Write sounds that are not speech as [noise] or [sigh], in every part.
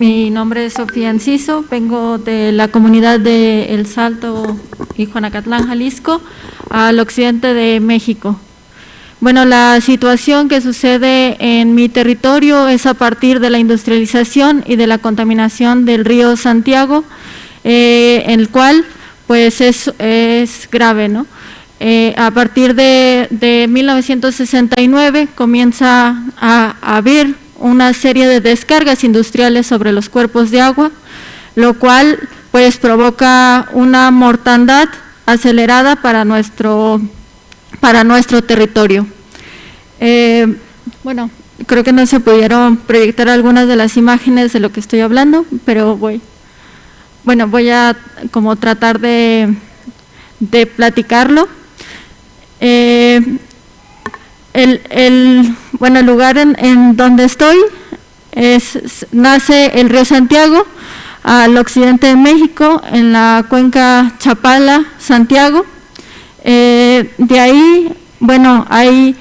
Mi nombre es Sofía Enciso, vengo de la comunidad de El Salto y Juanacatlán, Jalisco, al occidente de México. Bueno, la situación que sucede en mi territorio es a partir de la industrialización y de la contaminación del río Santiago, eh, el cual pues es, es grave, ¿no? Eh, a partir de, de, 1969 comienza a, a haber una serie de descargas industriales sobre los cuerpos de agua, lo cual pues provoca una mortandad acelerada para nuestro, para nuestro territorio. Eh, bueno, creo que no se pudieron proyectar algunas de las imágenes de lo que estoy hablando, pero voy, bueno, voy a como tratar de, de platicarlo. Eh, el, el, bueno, el lugar en, en donde estoy es, nace el río Santiago al occidente de México, en la cuenca Chapala-Santiago. Eh, de ahí, bueno, hay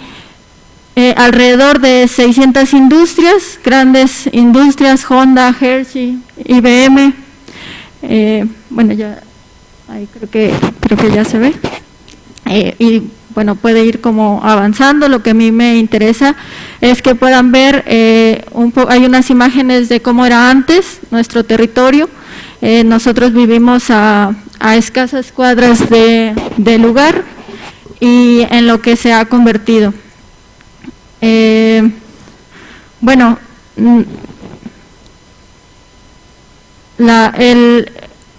eh, alrededor de 600 industrias, grandes industrias, Honda, Hershey, IBM. Eh, bueno, ya ahí creo que, creo que ya se ve. Eh, y bueno, puede ir como avanzando. Lo que a mí me interesa es que puedan ver, eh, un hay unas imágenes de cómo era antes nuestro territorio. Eh, nosotros vivimos a, a escasas cuadras de, lugar y en lo que se ha convertido. Eh, bueno, mm, la, el,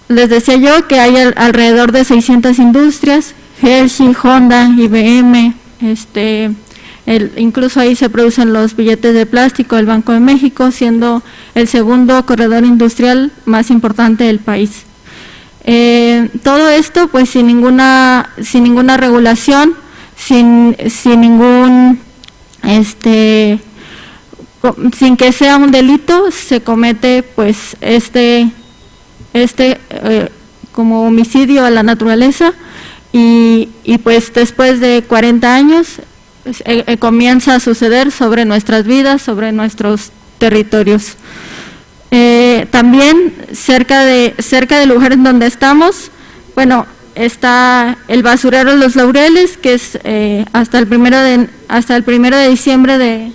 les decía yo que hay alrededor de 600 industrias, Hershey, Honda, IBM, este, el, incluso ahí se producen los billetes de plástico del Banco de México, siendo el segundo corredor industrial más importante del país. Eh, todo esto pues sin ninguna, sin ninguna regulación, sin, sin ningún, este, sin que sea un delito, se comete pues este, este eh, como homicidio a la naturaleza, y, y, pues después de 40 años pues, eh, eh, comienza a suceder sobre nuestras vidas, sobre nuestros territorios. Eh, también cerca, de, cerca del lugar en donde estamos, bueno, está el basurero de Los Laureles, que es eh, hasta, el primero de, hasta el primero de diciembre de,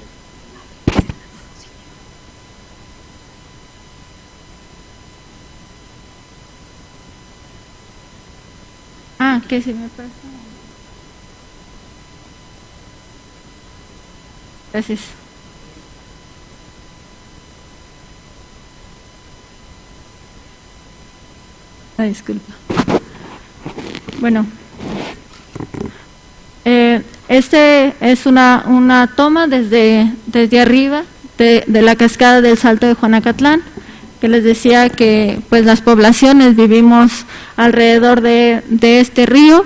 Ah, que se me pasa. Gracias. Ah, disculpa. Bueno, eh, este es una, una toma desde, desde arriba de, de la cascada del Salto de Juanacatlán que les decía que pues las poblaciones vivimos alrededor de, de, este río,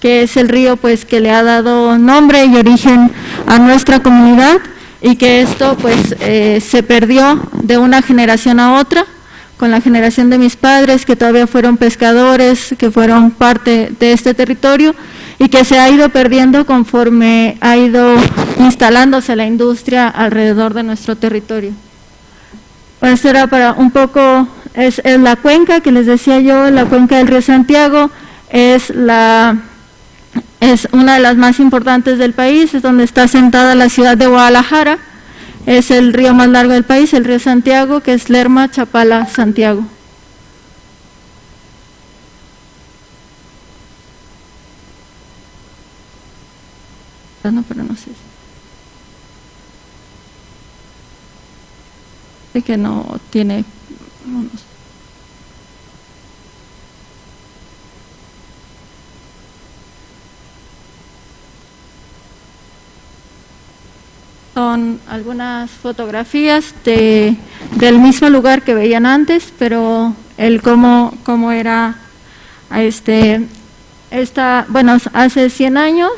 que es el río pues que le ha dado nombre y origen a nuestra comunidad y que esto pues eh, se perdió de una generación a otra, con la generación de mis padres que todavía fueron pescadores, que fueron parte de este territorio y que se ha ido perdiendo conforme ha ido instalándose la industria alrededor de nuestro territorio. Pues era para un poco, es, es, la cuenca que les decía yo, la cuenca del río Santiago, es, la, es una de las más importantes del país, es donde está sentada la ciudad de Guadalajara, es el río más largo del país, el río Santiago, que es Lerma, Chapala, Santiago. No, pero no sé. Que no tiene son algunas fotografías de, del mismo lugar que veían antes, pero el cómo, cómo era este esta, bueno, hace 100 años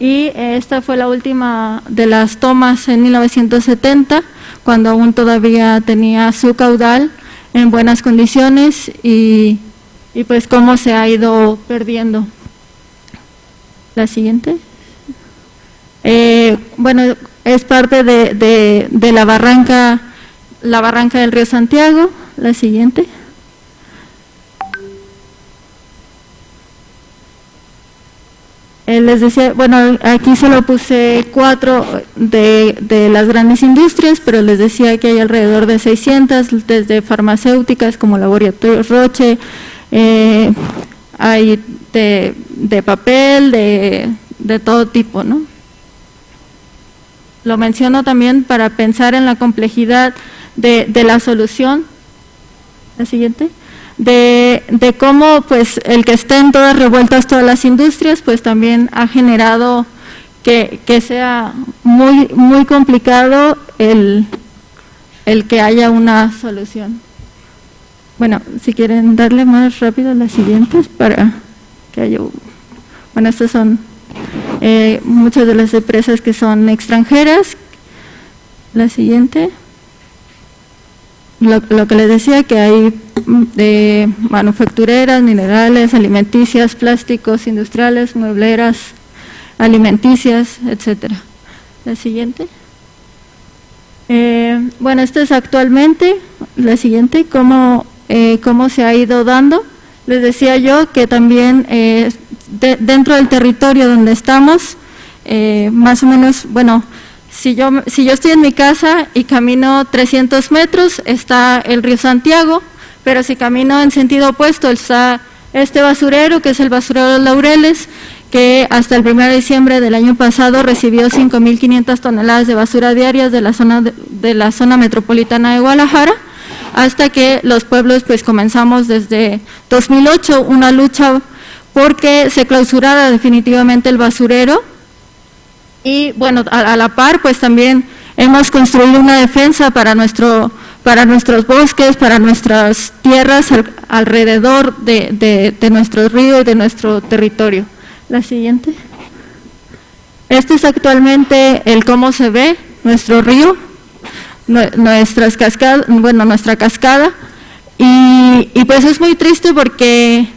y esta fue la última de las tomas en 1970 cuando aún todavía tenía su caudal en buenas condiciones y, y pues cómo se ha ido perdiendo. La siguiente. Eh, bueno, es parte de, de, de, la barranca la barranca del río Santiago, la siguiente. Eh, les decía, bueno, aquí solo puse cuatro de, de, las grandes industrias, pero les decía que hay alrededor de 600, desde farmacéuticas como Laboratorios Roche, eh, hay de, de papel, de, de, todo tipo, ¿no? Lo menciono también para pensar en la complejidad de, de la solución. La siguiente de, de, cómo pues el que estén todas revueltas todas las industrias pues también ha generado que, que sea muy, muy complicado el, el, que haya una solución. Bueno, si quieren darle más rápido las siguientes para que haya... Bueno, estas son eh, muchas de las empresas que son extranjeras. La siguiente lo, lo, que les decía que hay mm, de manufactureras, minerales, alimenticias, plásticos, industriales, muebleras, alimenticias, etcétera. La siguiente. Eh, bueno, esto es actualmente, la siguiente, cómo, eh, cómo se ha ido dando. Les decía yo que también eh, de, dentro del territorio donde estamos, eh, más o menos, bueno, si yo, si yo estoy en mi casa y camino 300 metros, está el río Santiago, pero si camino en sentido opuesto, está este basurero, que es el basurero de Laureles, que hasta el 1 de diciembre del año pasado recibió 5.500 toneladas de basura diarias de la, zona de, la zona metropolitana de Guadalajara, hasta que los pueblos pues comenzamos desde 2008 una lucha porque se clausurara definitivamente el basurero, y bueno, a, la par pues también hemos construido una defensa para, nuestro, para nuestros bosques, para nuestras tierras al, alrededor de, de, nuestro río y de nuestro territorio. La siguiente. Este es actualmente el cómo se ve nuestro río, nuestras cascadas, bueno, nuestra cascada, y pues es muy triste porque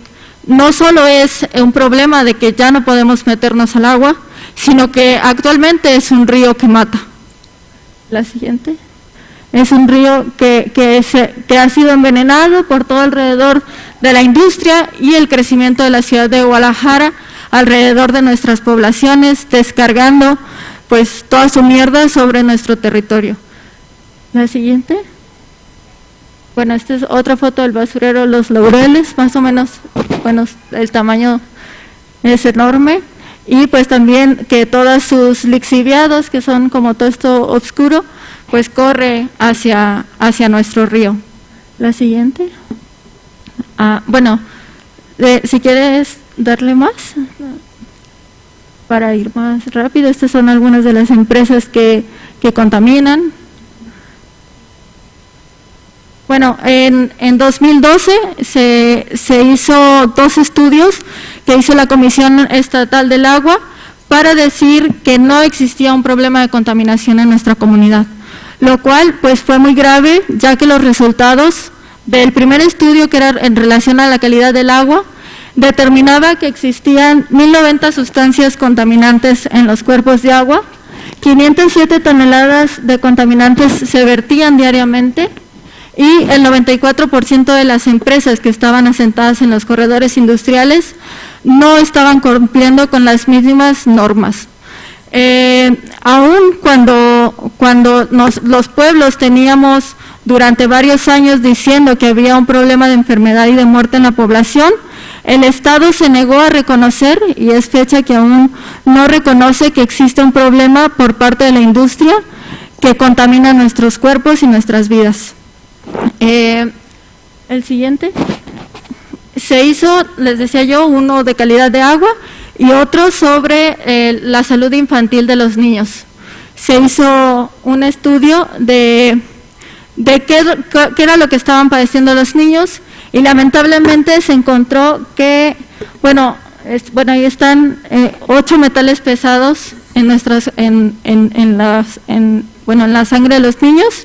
no solo es un problema de que ya no podemos meternos al agua, sino que actualmente es un río que mata. La siguiente. Es un río que, que, ha sido envenenado por todo alrededor de la industria y el crecimiento de la ciudad de Guadalajara alrededor de nuestras poblaciones, descargando pues toda su mierda sobre nuestro territorio. La siguiente. Bueno, esta es otra foto del basurero Los Laureles, más o menos, bueno, el tamaño es enorme y pues también que todos sus lixiviados, que son como todo esto oscuro, pues corre hacia, hacia nuestro río. La siguiente. Ah, bueno, si quieres darle más para ir más rápido, estas son algunas de las empresas que, que contaminan. Bueno, en, en 2012 se, se hizo dos estudios que hizo la Comisión Estatal del Agua para decir que no existía un problema de contaminación en nuestra comunidad, lo cual pues fue muy grave ya que los resultados del primer estudio que era en relación a la calidad del agua determinaba que existían 1090 sustancias contaminantes en los cuerpos de agua, 507 toneladas de contaminantes se vertían diariamente y el 94% de las empresas que estaban asentadas en los corredores industriales no estaban cumpliendo con las mismas normas. Eh, aún cuando, los pueblos teníamos durante varios años diciendo que había un problema de enfermedad y de muerte en la población, el Estado se negó a reconocer, y es fecha que aún no reconoce que existe un problema por parte de la industria que contamina nuestros cuerpos y nuestras vidas. Eh, el siguiente se hizo, les decía yo, uno de calidad de agua y otro sobre eh, la salud infantil de los niños. Se hizo un estudio de, de qué, qué, era lo que estaban padeciendo los niños y lamentablemente se encontró que, bueno, bueno ahí están eh, ocho metales pesados en, nuestras, en, en, en, las, en, bueno, en la sangre de los niños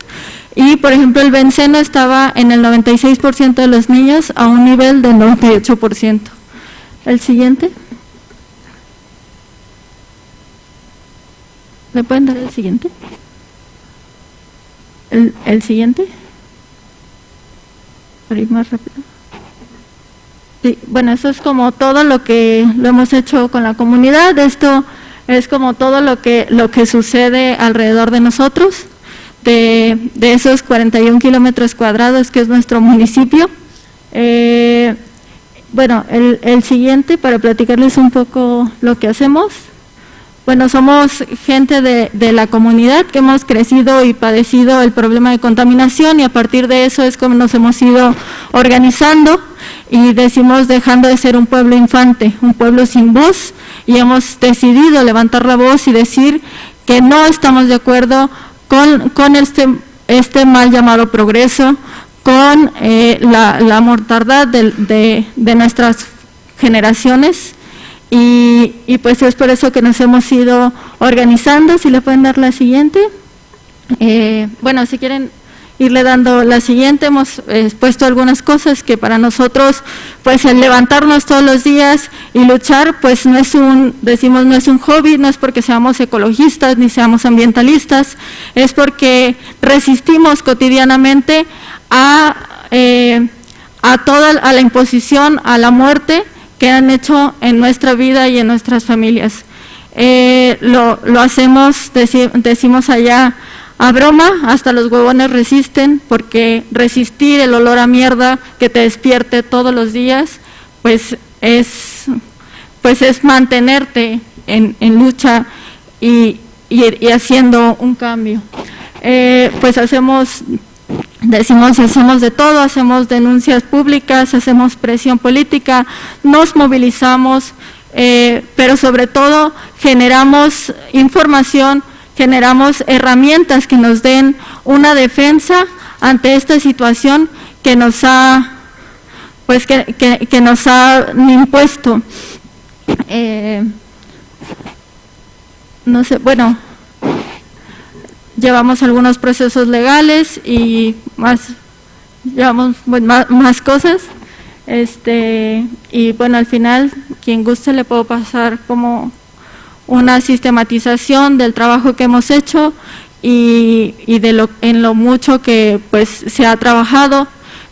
y, por ejemplo, el benceno estaba en el 96% de los niños a un nivel del 98%. El siguiente. ¿Le pueden dar el siguiente? El, el siguiente. Para ir más rápido. Sí, bueno, eso es como todo lo que lo hemos hecho con la comunidad. Esto es como todo lo que, lo que sucede alrededor de nosotros, de, de esos 41 kilómetros cuadrados que es nuestro municipio. Eh, bueno, el, siguiente para platicarles un poco lo que hacemos. Bueno, somos gente de, de, la comunidad que hemos crecido y padecido el problema de contaminación y a partir de eso es como nos hemos ido organizando y decimos dejando de ser un pueblo infante, un pueblo sin voz y hemos decidido levantar la voz y decir que no estamos de acuerdo con, con este, este mal llamado progreso, con eh, la, la, mortandad de, de, de nuestras generaciones y, y, pues es por eso que nos hemos ido organizando. Si le pueden dar la siguiente. Eh, bueno, si quieren irle dando la siguiente, hemos eh, puesto algunas cosas que para nosotros, pues el levantarnos todos los días y luchar, pues no es un, decimos, no es un hobby, no es porque seamos ecologistas ni seamos ambientalistas, es porque resistimos cotidianamente a, eh, a toda a la imposición, a la muerte, que han hecho en nuestra vida y en nuestras familias. Eh, lo, lo, hacemos, deci decimos allá, a broma, hasta los huevones resisten, porque resistir el olor a mierda que te despierte todos los días, pues es, pues es mantenerte en, en lucha y, y, haciendo un cambio. Eh, pues hacemos Decimos, hacemos de todo, hacemos denuncias públicas, hacemos presión política, nos movilizamos, eh, pero sobre todo generamos información, generamos herramientas que nos den una defensa ante esta situación que nos ha, pues que, que, que nos ha impuesto. Eh, no sé, bueno, llevamos algunos procesos legales y más, llevamos bueno, más, más, cosas. Este, y bueno, al final, quien guste le puedo pasar como una sistematización del trabajo que hemos hecho y, de lo, en lo mucho que pues se ha trabajado,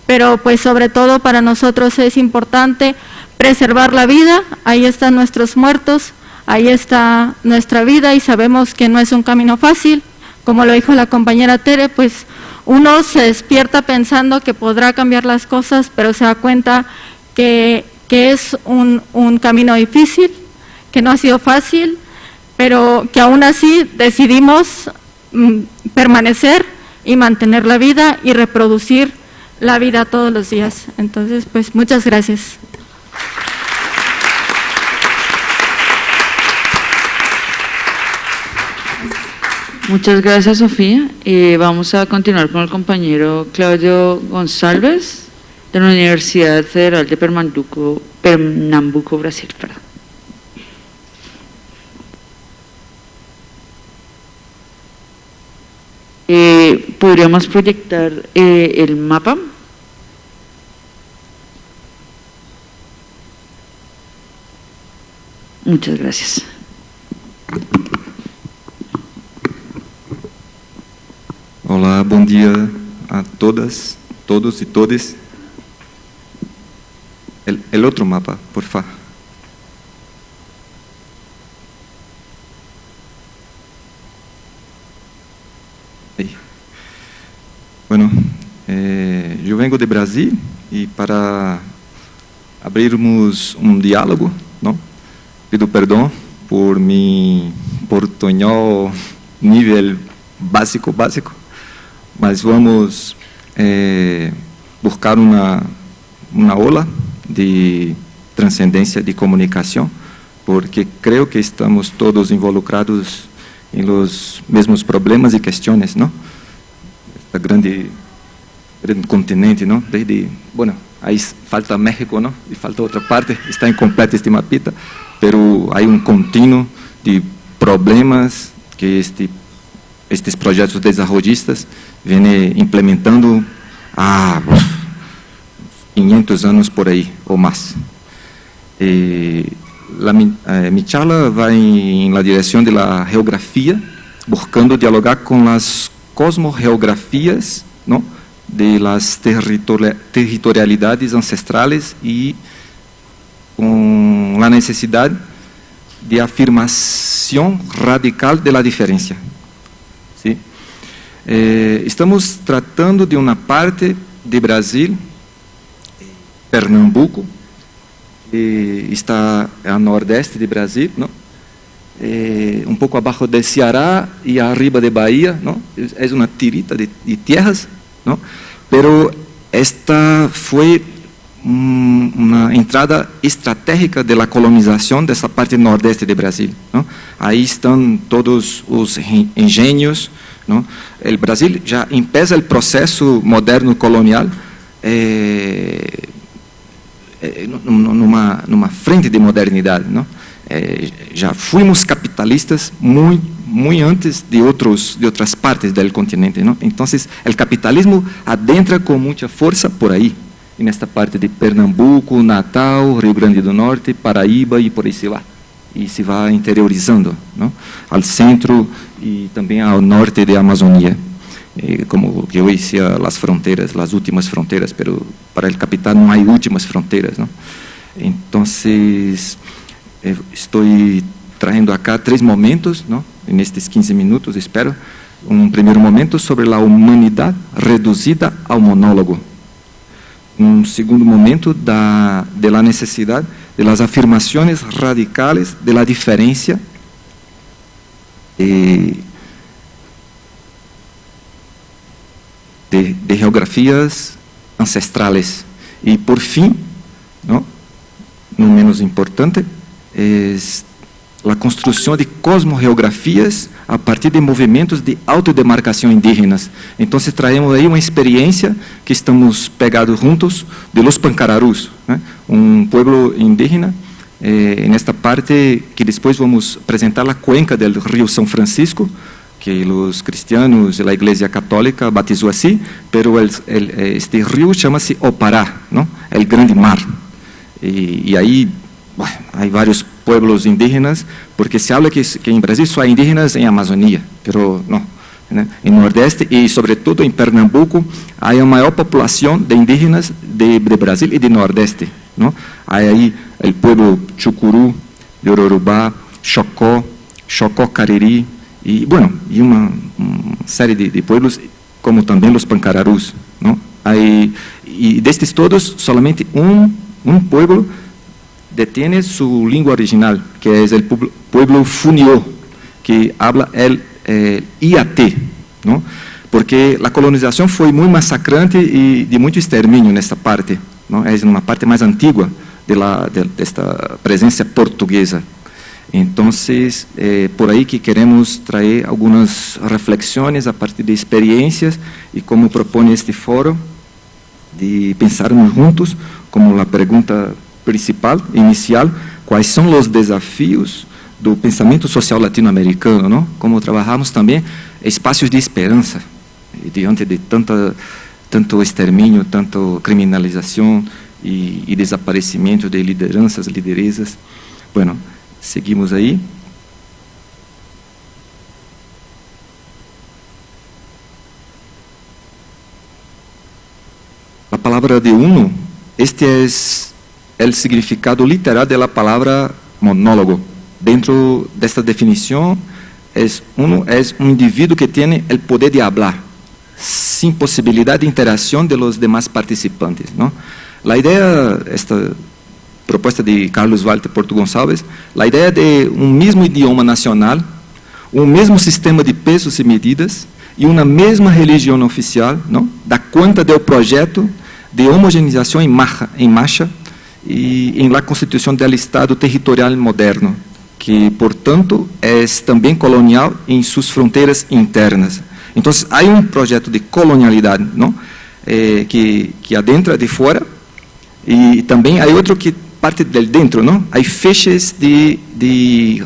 pero pues sobre todo para nosotros es importante preservar la vida, ahí están nuestros muertos, ahí está nuestra vida y sabemos que no es un camino fácil, como lo dijo la compañera Tere, pues uno se despierta pensando que podrá cambiar las cosas, pero se da cuenta que, que es un, un, camino difícil, que no ha sido fácil, pero que aún así decidimos mm, permanecer y mantener la vida y reproducir la vida todos los días. Entonces, pues muchas gracias. Muchas gracias, Sofía. Eh, vamos a continuar con el compañero Claudio González, de la Universidad Federal de Pernambuco, Brasil. ¿Podríamos proyectar eh, el mapa? Muchas gracias. Olá, bom dia a todas, todos e todas. El, outro mapa, por favor. E para abrirmos um diálogo, não? Pido perdão por mi portunhol nível básico básico mas vamos é, buscar uma, uma aula de transcendência de comunicação, porque creio que estamos todos involucrados em los mesmos problemas e questões, não? Esta grande, grande continente, não? Desde, bueno, aí falta México, não? E falta outra parte, está incompleta este mapita, pero há um contínuo de problemas que este estes projetos desenvolvistas vem implementando há 500 anos por aí ou mais. E, la, eh, mi charla vai em la direção de la geografia, buscando dialogar com as cosmogeografías ¿no? De las territorialidades ancestrales y con la necesidad de afirmación radical de la diferencia. ¿sí? Eh, estamos tratando de una parte de Brasil, Pernambuco, que está al nordeste de Brasil, ¿no? Eh, um pouco abaixo de Ceará e arriba de Bahia? É uma tirita de, de tierras, não? Pero esta foi uma entrada estratégica da colonização dessa parte nordeste de Brasil. Não? Aí estão todos os engenhos. O Brasil já empieza o processo moderno colonial é, é, numa, numa frente de modernidade. Não? É, já fomos capitalistas muito muito antes de outros de outras partes do continente, não? Então, o capitalismo adentra com muita força por aí, nesta parte de Pernambuco, Natal, Rio Grande do Norte, Paraíba e por aí se vai. E se vai interiorizando, não? Ao centro e também ao norte da Amazônia. E como eu dizia, as fronteiras, as últimas fronteiras, pero para o capital não há últimas fronteiras? Então, eh, estou trazendo acá três momentos, não? nestes 15 minutos, espero. Um primeiro momento sobre a humanidade reduzida ao monólogo. Um segundo momento da de la necessidade de las afirmações radicales de la diferencia de, de, geografias ancestrales. E por fim, não, no menos importante, es a construção de cosmogeografias a partir de movimentos de autodemarcação indígenas. Então, traemos aí uma experiência que estamos pegados juntos de los Pancararus, né? um pueblo indígena eh, nesta parte que depois vamos apresentar a cuenca do Rio São Francisco, que os cristianos e a Igreja Católica batizou assim, el, este rio chama-se Opará, o Grande Mar. E, aí há vários pueblos indígenas, porque se habla que, que em Brasil só há indígenas em Amazônia, pero não. Né? Em Nordeste e, sobretudo, em Pernambuco, há a maior população de indígenas de, de Brasil e de Nordeste. Não? Há aí o povo Chucuru, de Ororubá, Chocó, Chocó Cariri, e, bueno, e uma, série de, de pueblos, como também os Pancararus. Não? Aí, e destes todos, somente um, um pueblo detiene su lengua original, que es el pueblo funio, que habla el, el IAT, ¿no? porque la colonización fue muy masacrante y de mucho exterminio en esta parte, ¿no? es una parte más antigua de, la, de, esta presencia portuguesa. Entonces, eh, por ahí que queremos traer algunas reflexiones a partir de experiencias y como propone este foro, de pensarmos juntos, como la pregunta principal, inicial, quais são os desafios do pensamento social latino-americano, não? Como trabalhamos também espaços de esperança diante de tanta tanto extermínio, tanto criminalização e, e desaparecimento de lideranças, lideresas. Bueno, seguimos aí. A palavra de uno, este é el significado literal de la palabra monólogo. Dentro de esta definición, es, uno es un individuo que tiene el poder de hablar, sin posibilidad de interacción de los demás participantes. ¿no? La idea, esta propuesta de Carlos Walter Porto Gonçalves, la idea de un mismo idioma nacional, un mismo sistema de pesos y medidas e uma mesma religião oficial, não? dá conta do projeto de homogeneização em marcha, em marcha e em la Constituição do Estado Territorial Moderno, que, portanto, é também colonial em suas fronteiras internas. Então, há um projeto de colonialidade, não? Eh, que que adentra de fora e também há outro que parte de dentro, não? Há feixes de de,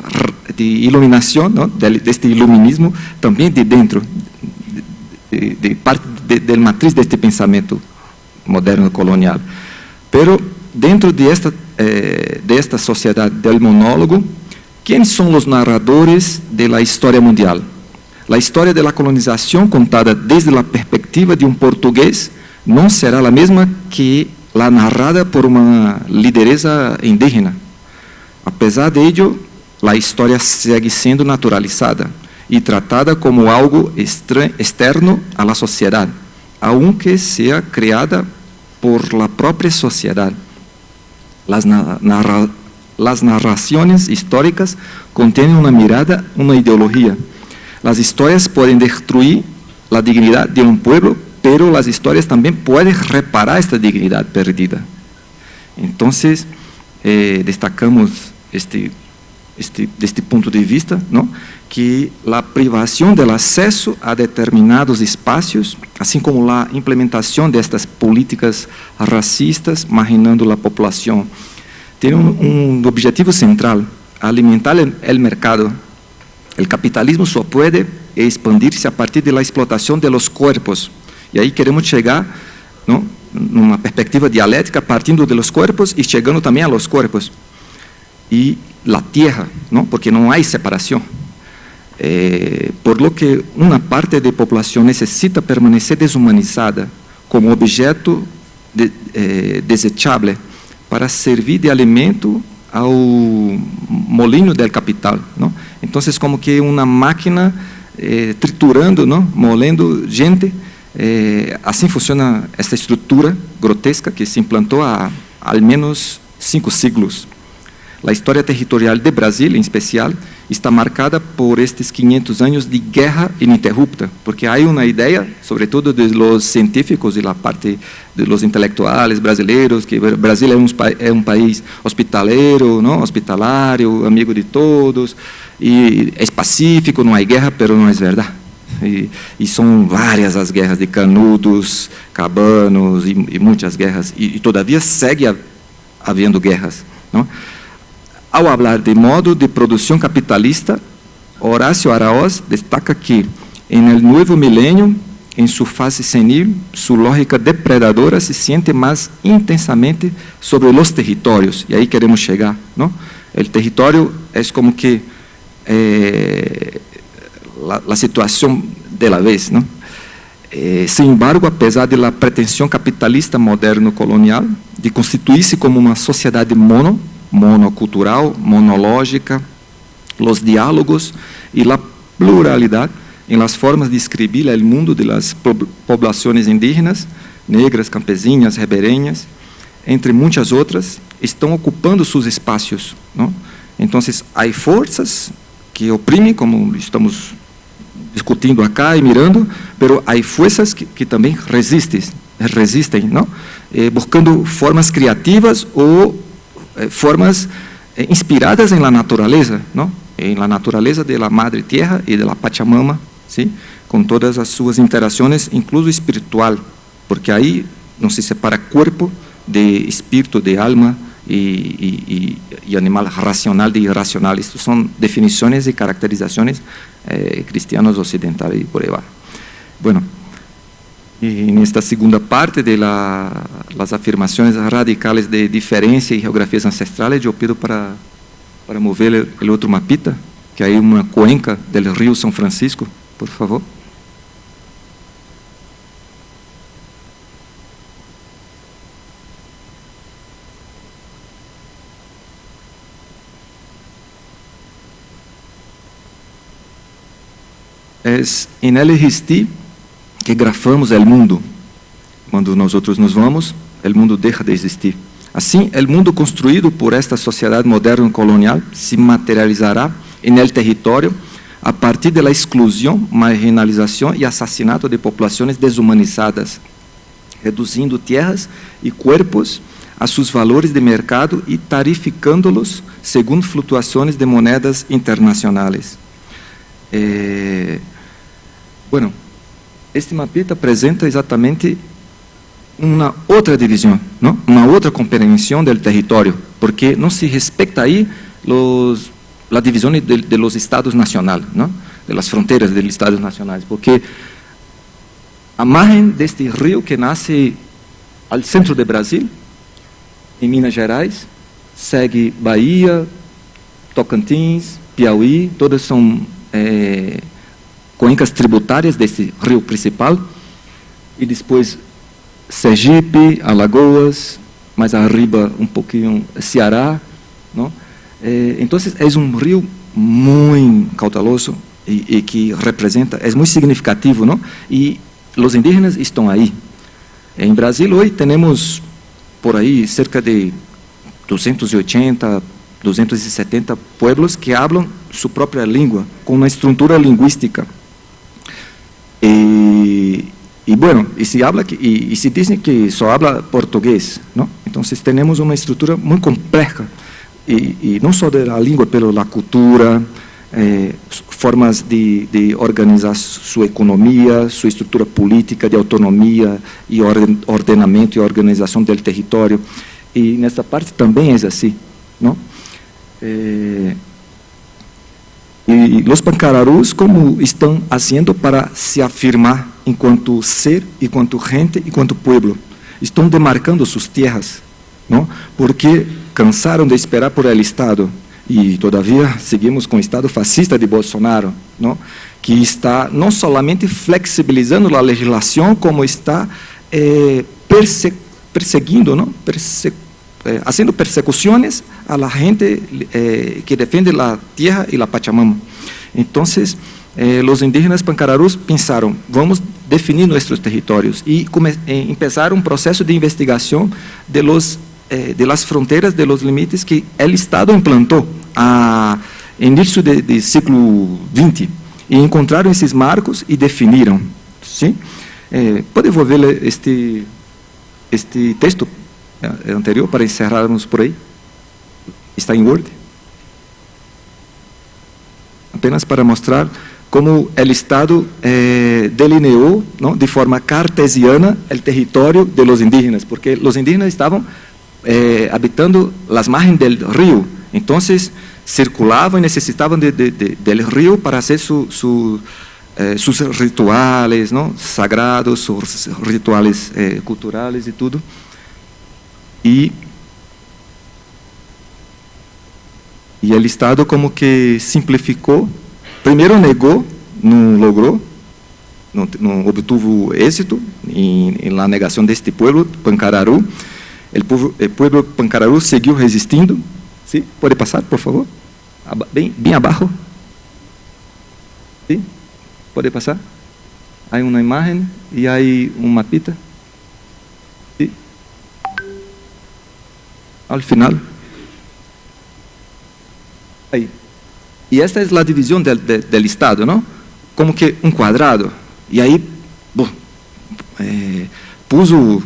de iluminação, não? Deste iluminismo também de dentro, de, de parte da matriz deste pensamento moderno colonial. Pero dentro de esta, eh, de esta sociedade del monólogo, quem são os narradores da história mundial? La historia de la colonización contada desde la perspectiva de un portugués no será la misma que la narrada por una lideresa indígena. A pesar de ello, la historia sigue siendo naturalizada y tratada como algo externo a la sociedad, aunque sea creada por la propia sociedad. Las, las narraciones históricas contienen una mirada, una ideología. Las historias pueden destruir la dignidad de un pueblo, pero las historias también pueden reparar esta dignidad perdida. Entonces, eh, destacamos este, este, este punto de vista, ¿no? que a privação do acesso a determinados espaços, assim como a implementação destas políticas racistas, marginando a população, tem um, um objetivo central, alimentar o mercado. O capitalismo só pode expandir-se a partir da explotação de los corpos. E aí queremos chegar, não, numa perspectiva dialética, partindo de los corpos e chegando também a los corpos. E a terra, não, porque não há separação. Eh, por lo que uma parte da população necessita permanecer desumanizada como objeto de, eh, desechável para servir de alimento ao molinho del capital. Não? Então, como que uma máquina eh, triturando, não? molendo gente. Eh, assim funciona essa estrutura grotesca que se implantou há ao menos cinco siglos. A história territorial de Brasil, em especial, está marcada por estes 500 anos de guerra ininterrupta, porque há uma ideia, sobretudo de los científicos e da parte de los intelectuais brasileiros, que Brasil é um, é um país hospitaleiro, não? hospitalário, amigo de todos, e é pacífico, não há guerra, mas não é verdade. E, e, são várias as guerras de Canudos, Cabanos e, e muitas guerras, e, e todavia segue havendo guerras. Não? Ao falar de modo de produção capitalista, Horácio Araoz destaca que, em el novo milênio, em sua fase senil, sua lógica depredadora se sente mais intensamente sobre os territórios. E aí queremos chegar. Não? O território é como que eh, a situação de la vez. Não? Eh, sin embargo, apesar da pretensão capitalista moderno-colonial de constituir-se como uma sociedade mono, monocultural, monológica, os diálogos e a pluralidade em las formas de escrever o mundo de las populações indígenas, negras, campesinas, ribeirinhas, entre muitas outras, estão ocupando seus espaços. Então, há forças que oprimem, como estamos discutindo acá e mirando, pero há forças que, que também resistem, resistem, não? Eh, buscando formas criativas ou Eh, formas eh, inspiradas em la natureza, não? Em la natureza de la madre tierra e de la Pachamama, sim? Com todas as suas interações, incluso espiritual, porque aí não se separa corpo de espírito, de alma e, e, e animal racional de irracional. Isto são definições e caracterizações eh, cristianos ocidentais e por aí. Bueno, E nesta segunda parte de la, las afirmações radicais de diferença e geografias ancestrais, eu pido para, para mover o outro mapita, que é uma cuenca do rio São Francisco, por favor. É, em ele existir que grafamos o mundo. Quando nós outros nos vamos, o mundo deixa de existir. Assim, o mundo construído por esta sociedade moderna colonial se materializará em el território a partir da exclusão, marginalização e assassinato de populações desumanizadas, reduzindo terras e corpos a seus valores de mercado e tarificando-los segundo flutuações de moedas internacionais. Eh, bueno, este mapita apresenta exatamente uma outra divisão, não? uma outra compreensão do território, porque não se respeita aí los, a divisão de, de los estados nacionais, não? de las fronteiras dos estados nacionais, porque a margem deste rio que nasce ao centro do Brasil, em Minas Gerais, segue Bahia, Tocantins, Piauí, todas são é, cuencas tributarias de este río principal, y después Sergipe, Alagoas, más arriba un poquito Ceará, ¿no? Eh, entonces es un río muy cauteloso y, y, que representa, es muy significativo, ¿no? Y los indígenas están ahí. En Brasil hoy tenemos por ahí cerca de 280, 270 pueblos que hablan su propia lengua, con una estructura lingüística. Y, bueno, y se, habla y, y, se dice que solo habla portugués, ¿no? Entonces tenemos una estructura muy compleja, y, no solo de la lengua, pero la cultura, eh, formas de, de, organizar su economía, su estructura política de autonomía y orden, ordenamiento y organización del territorio. Y en esta parte también es así, ¿no? Eh, y los pancararús, como están haciendo para se afirmar en cuanto ser, y cuanto gente, y cuanto pueblo? Están demarcando sus tierras, ¿no? Porque cansaron de esperar por el Estado e todavia seguimos com o Estado fascista de Bolsonaro, não? que está não somente flexibilizando a legislação, como está eh, perse perseguindo, não? Perse eh, fazendo persecuções a la gente eh, que defende a terra e a Pachamama. Então, os indígenas pancararus pensaram, vamos definir nossos territórios e começar um processo de investigação de los eh, de las fronteras, de los limites que o Estado implantou a início do de século XX e encontraram esses marcos e definiram. Sim? Eh, este este texto eh, anterior para encerrarmos por aí? Está em Word? Apenas para mostrar como o Estado eh, delineou não, de forma cartesiana o território de los indígenas, porque os indígenas estavam eh, habitando as margens do rio. Então, circulavam e necessitavam de, de, de, rio para fazer su, su, eh, sus rituales ¿no? sagrados, sus rituales eh, culturales e tudo. E, e o Estado como que simplificou, primeiro negou, não logrou, não, não obtuvo êxito em, la negação deste povo, Pancararu, pueblo, el pueblo Pancararú seguiu resistindo. ¿Sí? ¿Puede pasar, por favor? Bem, bem abaixo. ¿Sí? ¿Puede pasar? Há uma imagem e há um mapita. Al final. Aí. E esta é a divisão del, del, del Estado, não? Como que um quadrado. E aí, bom, é, puso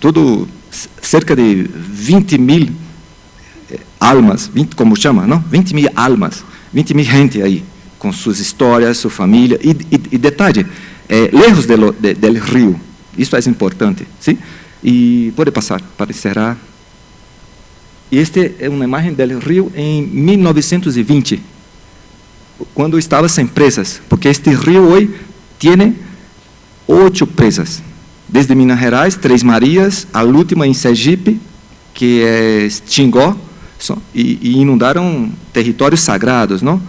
todo cerca de 20 mil eh, almas, 20, como chama, não? 20 mil almas, 20 mil gente aí, com suas histórias, sua família. E, e, detalhe, é, lejos do de, del rio, isso é importante. sim? E pode passar para encerrar. Esta é uma imagem do rio em 1920, quando estava sem presas, porque este rio hoje tem oito presas desde Minas Gerais, Três Marias, a última em Sergipe, que é Tingó, e, e inundaram territórios sagrados, não?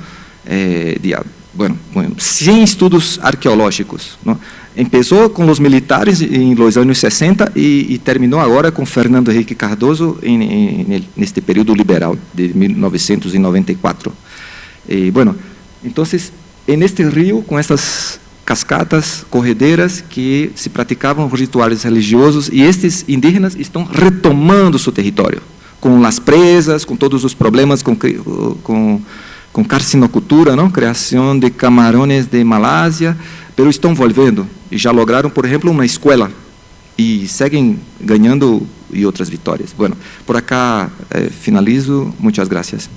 É, de, bueno, bueno, sem estudos arqueológicos. Não? Começou com os militares em los anos 60 e, e terminou agora com Fernando Henrique Cardoso em, em, neste período liberal de 1994. E, bueno, então, neste rio, com essas cascatas, corredeiras que se praticavam rituais religiosos e estes indígenas estão retomando seu território com as presas, com todos os problemas com com, com carcinocultura, não, criação de camarões de Malásia, pero estão volvendo e já lograram, por exemplo, uma escola e seguem ganhando e outras vitórias. Bueno, por acá eh, finalizo. Muitas gracias.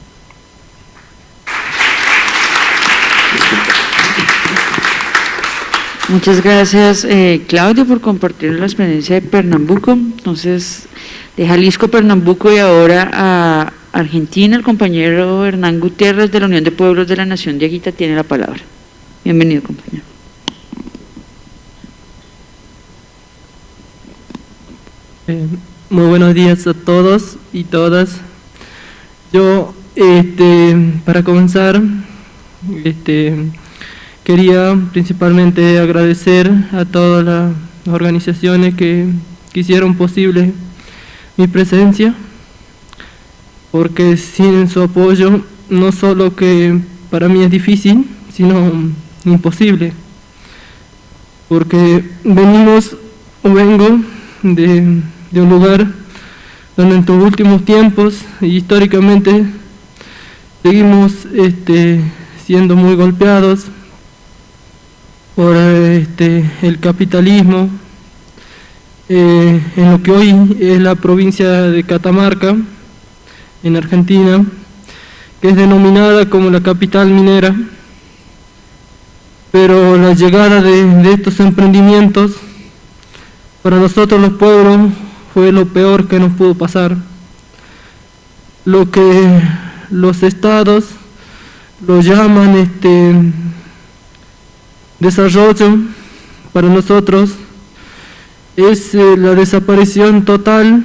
Muchas gracias, eh, Claudio, por compartir la experiencia de Pernambuco. Entonces, de Jalisco, Pernambuco y ahora a Argentina, el compañero Hernán Gutiérrez de la Unión de Pueblos de la Nación de Aguita tiene la palabra. Bienvenido, compañero. Eh, muy buenos días a todos y todas. Yo, este, para comenzar, este, quería principalmente agradecer a todas las organizaciones que, que hicieron posible mi presencia, porque sin su apoyo no solo que para mí es difícil, sino imposible, porque venimos o vengo de, de un lugar donde en los últimos tiempos históricamente seguimos este, siendo muy golpeados por este, el capitalismo eh, en lo que hoy es la provincia de Catamarca, en Argentina, que es denominada como la capital minera, pero la llegada de, de estos emprendimientos para nosotros los pueblos fue lo peor que nos pudo pasar. Lo que los estados lo llaman este desarrollo para nosotros es eh, la desaparición total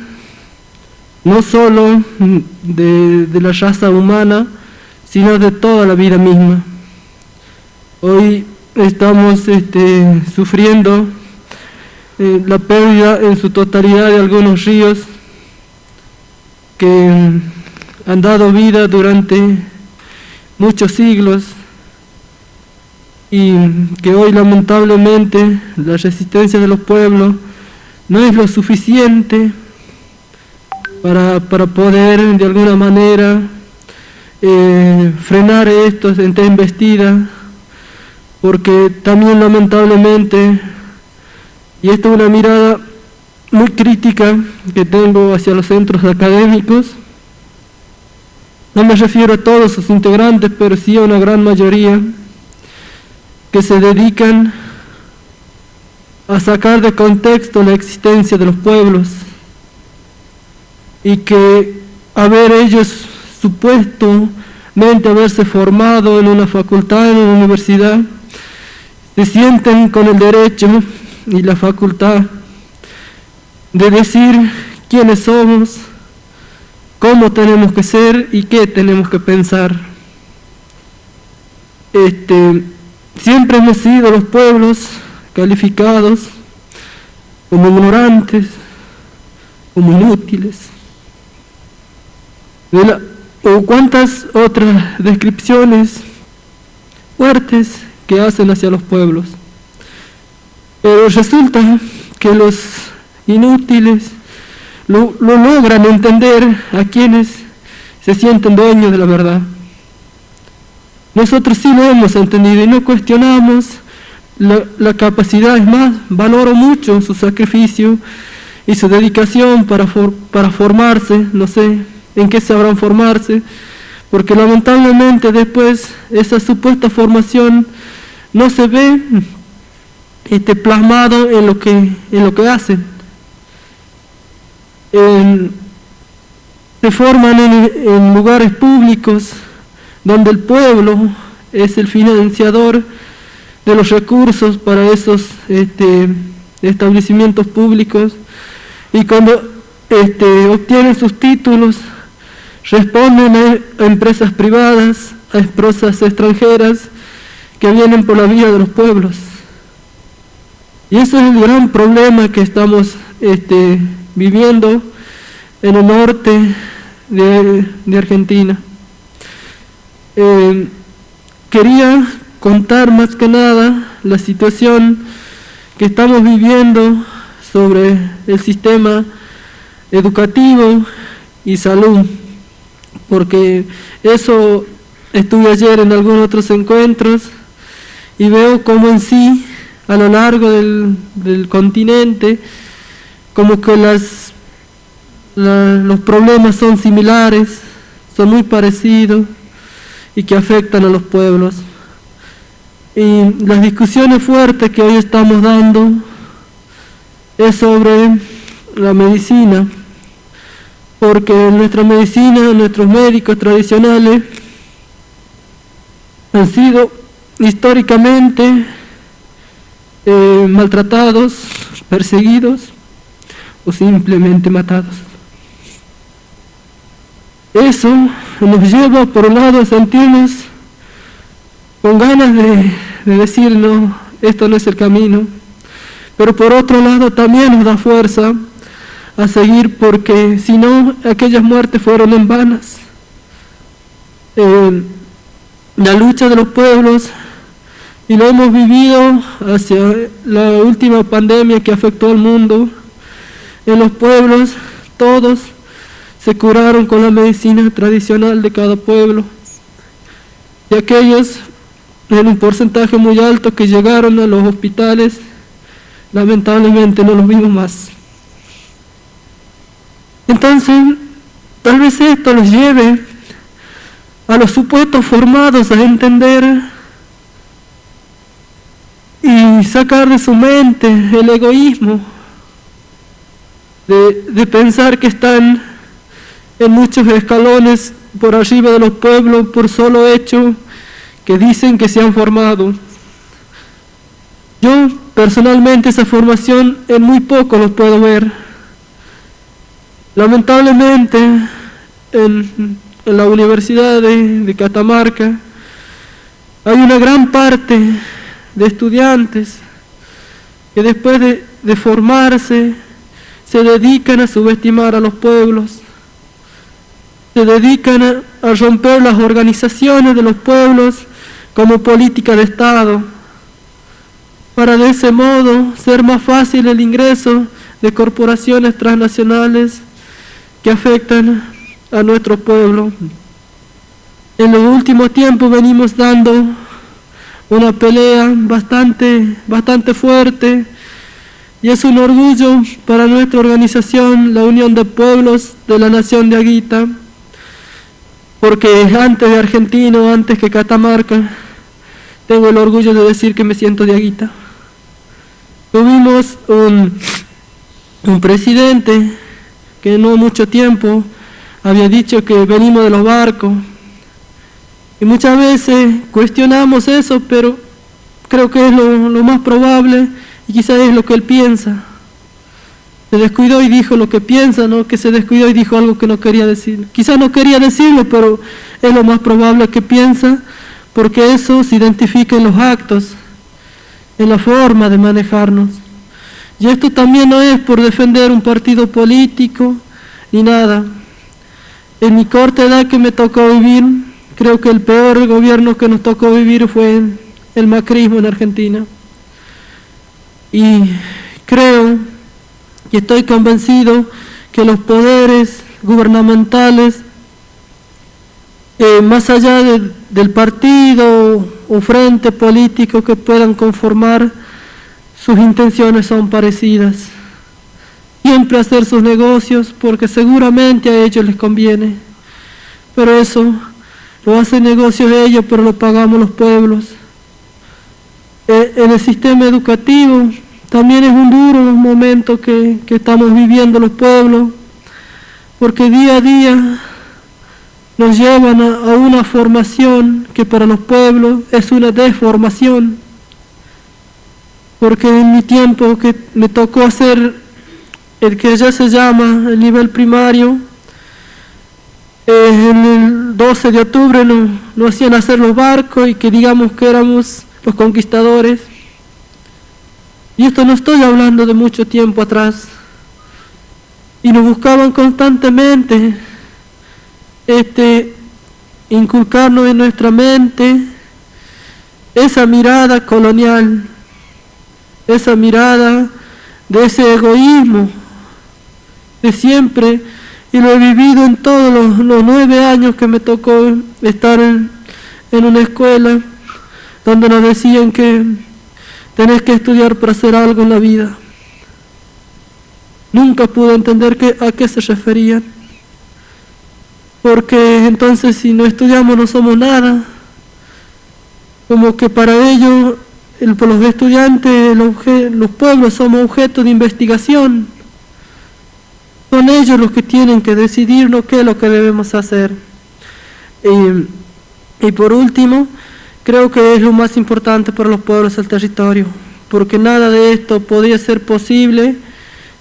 no solo de, de, la raza humana sino de toda la vida misma hoy estamos este, sufriendo eh, la pérdida en su totalidad de algunos ríos que han dado vida durante muchos siglos y que hoy lamentablemente la resistencia de los pueblos no es lo suficiente para, para poder de alguna manera eh, frenar esto en esta embestida, porque también lamentablemente, y esto es una mirada muy crítica que tengo hacia los centros académicos, no me refiero a todos sus integrantes, pero sí a una gran mayoría, que se dedican a sacar de contexto la existencia de los pueblos y que haber ellos supuestamente haberse formado en una facultad, en una universidad, se sienten con el derecho y la facultad de decir quiénes somos, cómo tenemos que ser y qué tenemos que pensar. Este, siempre hemos sido los pueblos calificados como ignorantes, como inútiles. O cuántas otras descripciones fuertes que hacen hacia los pueblos. Pero resulta que los inútiles lo, lo logran entender a quienes se sienten dueños de la verdad. Nosotros sí lo hemos entendido y no cuestionamos la, capacidad, es más, valoro mucho su sacrificio y su dedicación para, para formarse, no sé en qué sabrán formarse, porque lamentablemente después esa supuesta formación no se ve este, plasmado en lo que, en lo que hacen. En, se forman en, en lugares públicos donde el pueblo es el financiador de los recursos para esos este, establecimientos públicos y cuando este, obtienen sus títulos responden a empresas privadas, a empresas extranjeras que vienen por la vía de los pueblos. Y ese es el gran problema que estamos este, viviendo en el norte de, Argentina. Eh, quería contar más que nada la situación que estamos viviendo sobre el sistema educativo y salud, porque eso estuve ayer en algunos otros encuentros y veo como en sí, a lo largo del, continente, como que los problemas son similares, son muy parecidos y que afectan a los pueblos. Y las discusiones fuertes que hoy estamos dando es sobre la medicina, porque nuestra medicina, nuestros médicos tradicionales han sido históricamente eh, maltratados, perseguidos o simplemente matados. Eso nos lleva por un lado a sentirnos con ganas de, de decir, no, esto no es el camino. Pero por otro lado también nos da fuerza a seguir porque si no, aquellas muertes fueron en vanas. Eh, la lucha de los pueblos, y lo hemos vivido hacia la última pandemia que afectó al mundo, en los pueblos todos se curaron con la medicina tradicional de cada pueblo. Y aquellos en un porcentaje muy alto que llegaron a los hospitales, lamentablemente no los vimos más. Entonces, tal vez esto los lleve a los supuestos formados a entender y sacar de su mente el egoísmo de, de pensar que están en muchos escalones por arriba de los pueblos por solo hecho que dicen que se han formado. Yo personalmente esa formación en muy poco lo puedo ver. Lamentablemente en, la Universidad de, Catamarca hay una gran parte de estudiantes que después de, formarse se dedican a subestimar a los pueblos, se dedican a romper las organizaciones de los pueblos como política de Estado, para de ese modo ser más fácil el ingreso de corporaciones transnacionales que afectan a nuestro pueblo. En los últimos tiempos venimos dando una pelea bastante, bastante fuerte y es un orgullo para nuestra organización, la Unión de Pueblos de la Nación de Aguita, porque antes de Argentino, antes que Catamarca, tengo el orgullo de decir que me siento de aguita. Tuvimos un, un presidente que no mucho tiempo había dicho que venimos de los barcos. Y muchas veces cuestionamos eso, pero creo que es lo, más probable y quizás es lo que él piensa. Se descuidó y dijo lo que piensa, ¿no? Que se descuidó y dijo algo que no quería decir. Quizás no quería decirlo, pero es lo más probable que piensa porque eso se identifica en los actos, en la forma de manejarnos. Y esto también no es por defender un partido político ni nada. En mi corta edad que me tocó vivir, creo que el peor gobierno que nos tocó vivir fue el macrismo en Argentina. Y creo y estoy convencido que los poderes gubernamentales eh, más allá del partido o frente político que puedan conformar, sus intenciones son parecidas. Siempre hacer sus negocios porque seguramente a ellos les conviene. Pero eso lo hacen negocios ellos, pero lo pagamos los pueblos. Eh, en el sistema educativo también es un duro momento que, que estamos viviendo los pueblos, porque día a día nos llevan a, una formación que para los pueblos es una deformación. Porque en mi tiempo que me tocó hacer el que ya se llama el nivel primario, en el 12 de octubre nos, nos hacían hacer los barcos y que digamos que éramos los conquistadores. Y esto no estoy hablando de mucho tiempo atrás. Y nos buscaban constantemente este, inculcarnos en nuestra mente esa mirada colonial, esa mirada de ese egoísmo de siempre, y lo he vivido en todos los, nueve años que me tocó estar en, una escuela donde nos decían que tenés que estudiar para hacer algo en la vida. Nunca pude entender que, a qué se referían porque entonces si no estudiamos no somos nada. Como que para ellos, los estudiantes, los pueblos somos objeto de investigación. Son ellos los que tienen que decidirnos qué es lo que debemos hacer. Y, y por último, creo que es lo más importante para los pueblos del territorio, porque nada de esto podría ser posible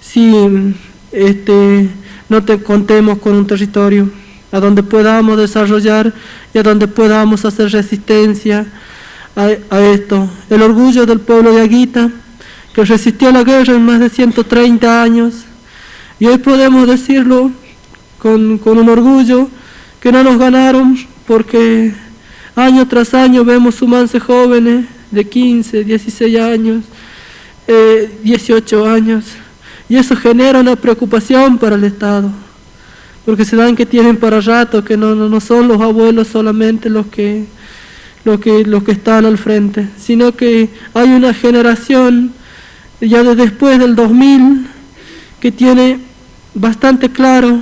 si este, no te contemos con un territorio a donde podamos desarrollar y a donde podamos hacer resistencia a, esto. El orgullo del pueblo de Aguita, que resistió la guerra en más de 130 años. Y hoy podemos decirlo con, con un orgullo que no nos ganaron porque año tras año vemos sumarse jóvenes de 15, 16 años, 18 eh, años, y eso genera una preocupación para el Estado, porque se dan que tienen para rato, que no, no, son los abuelos solamente los que, los, que, los que están al frente, sino que hay una generación ya de después del 2000 que tiene bastante claro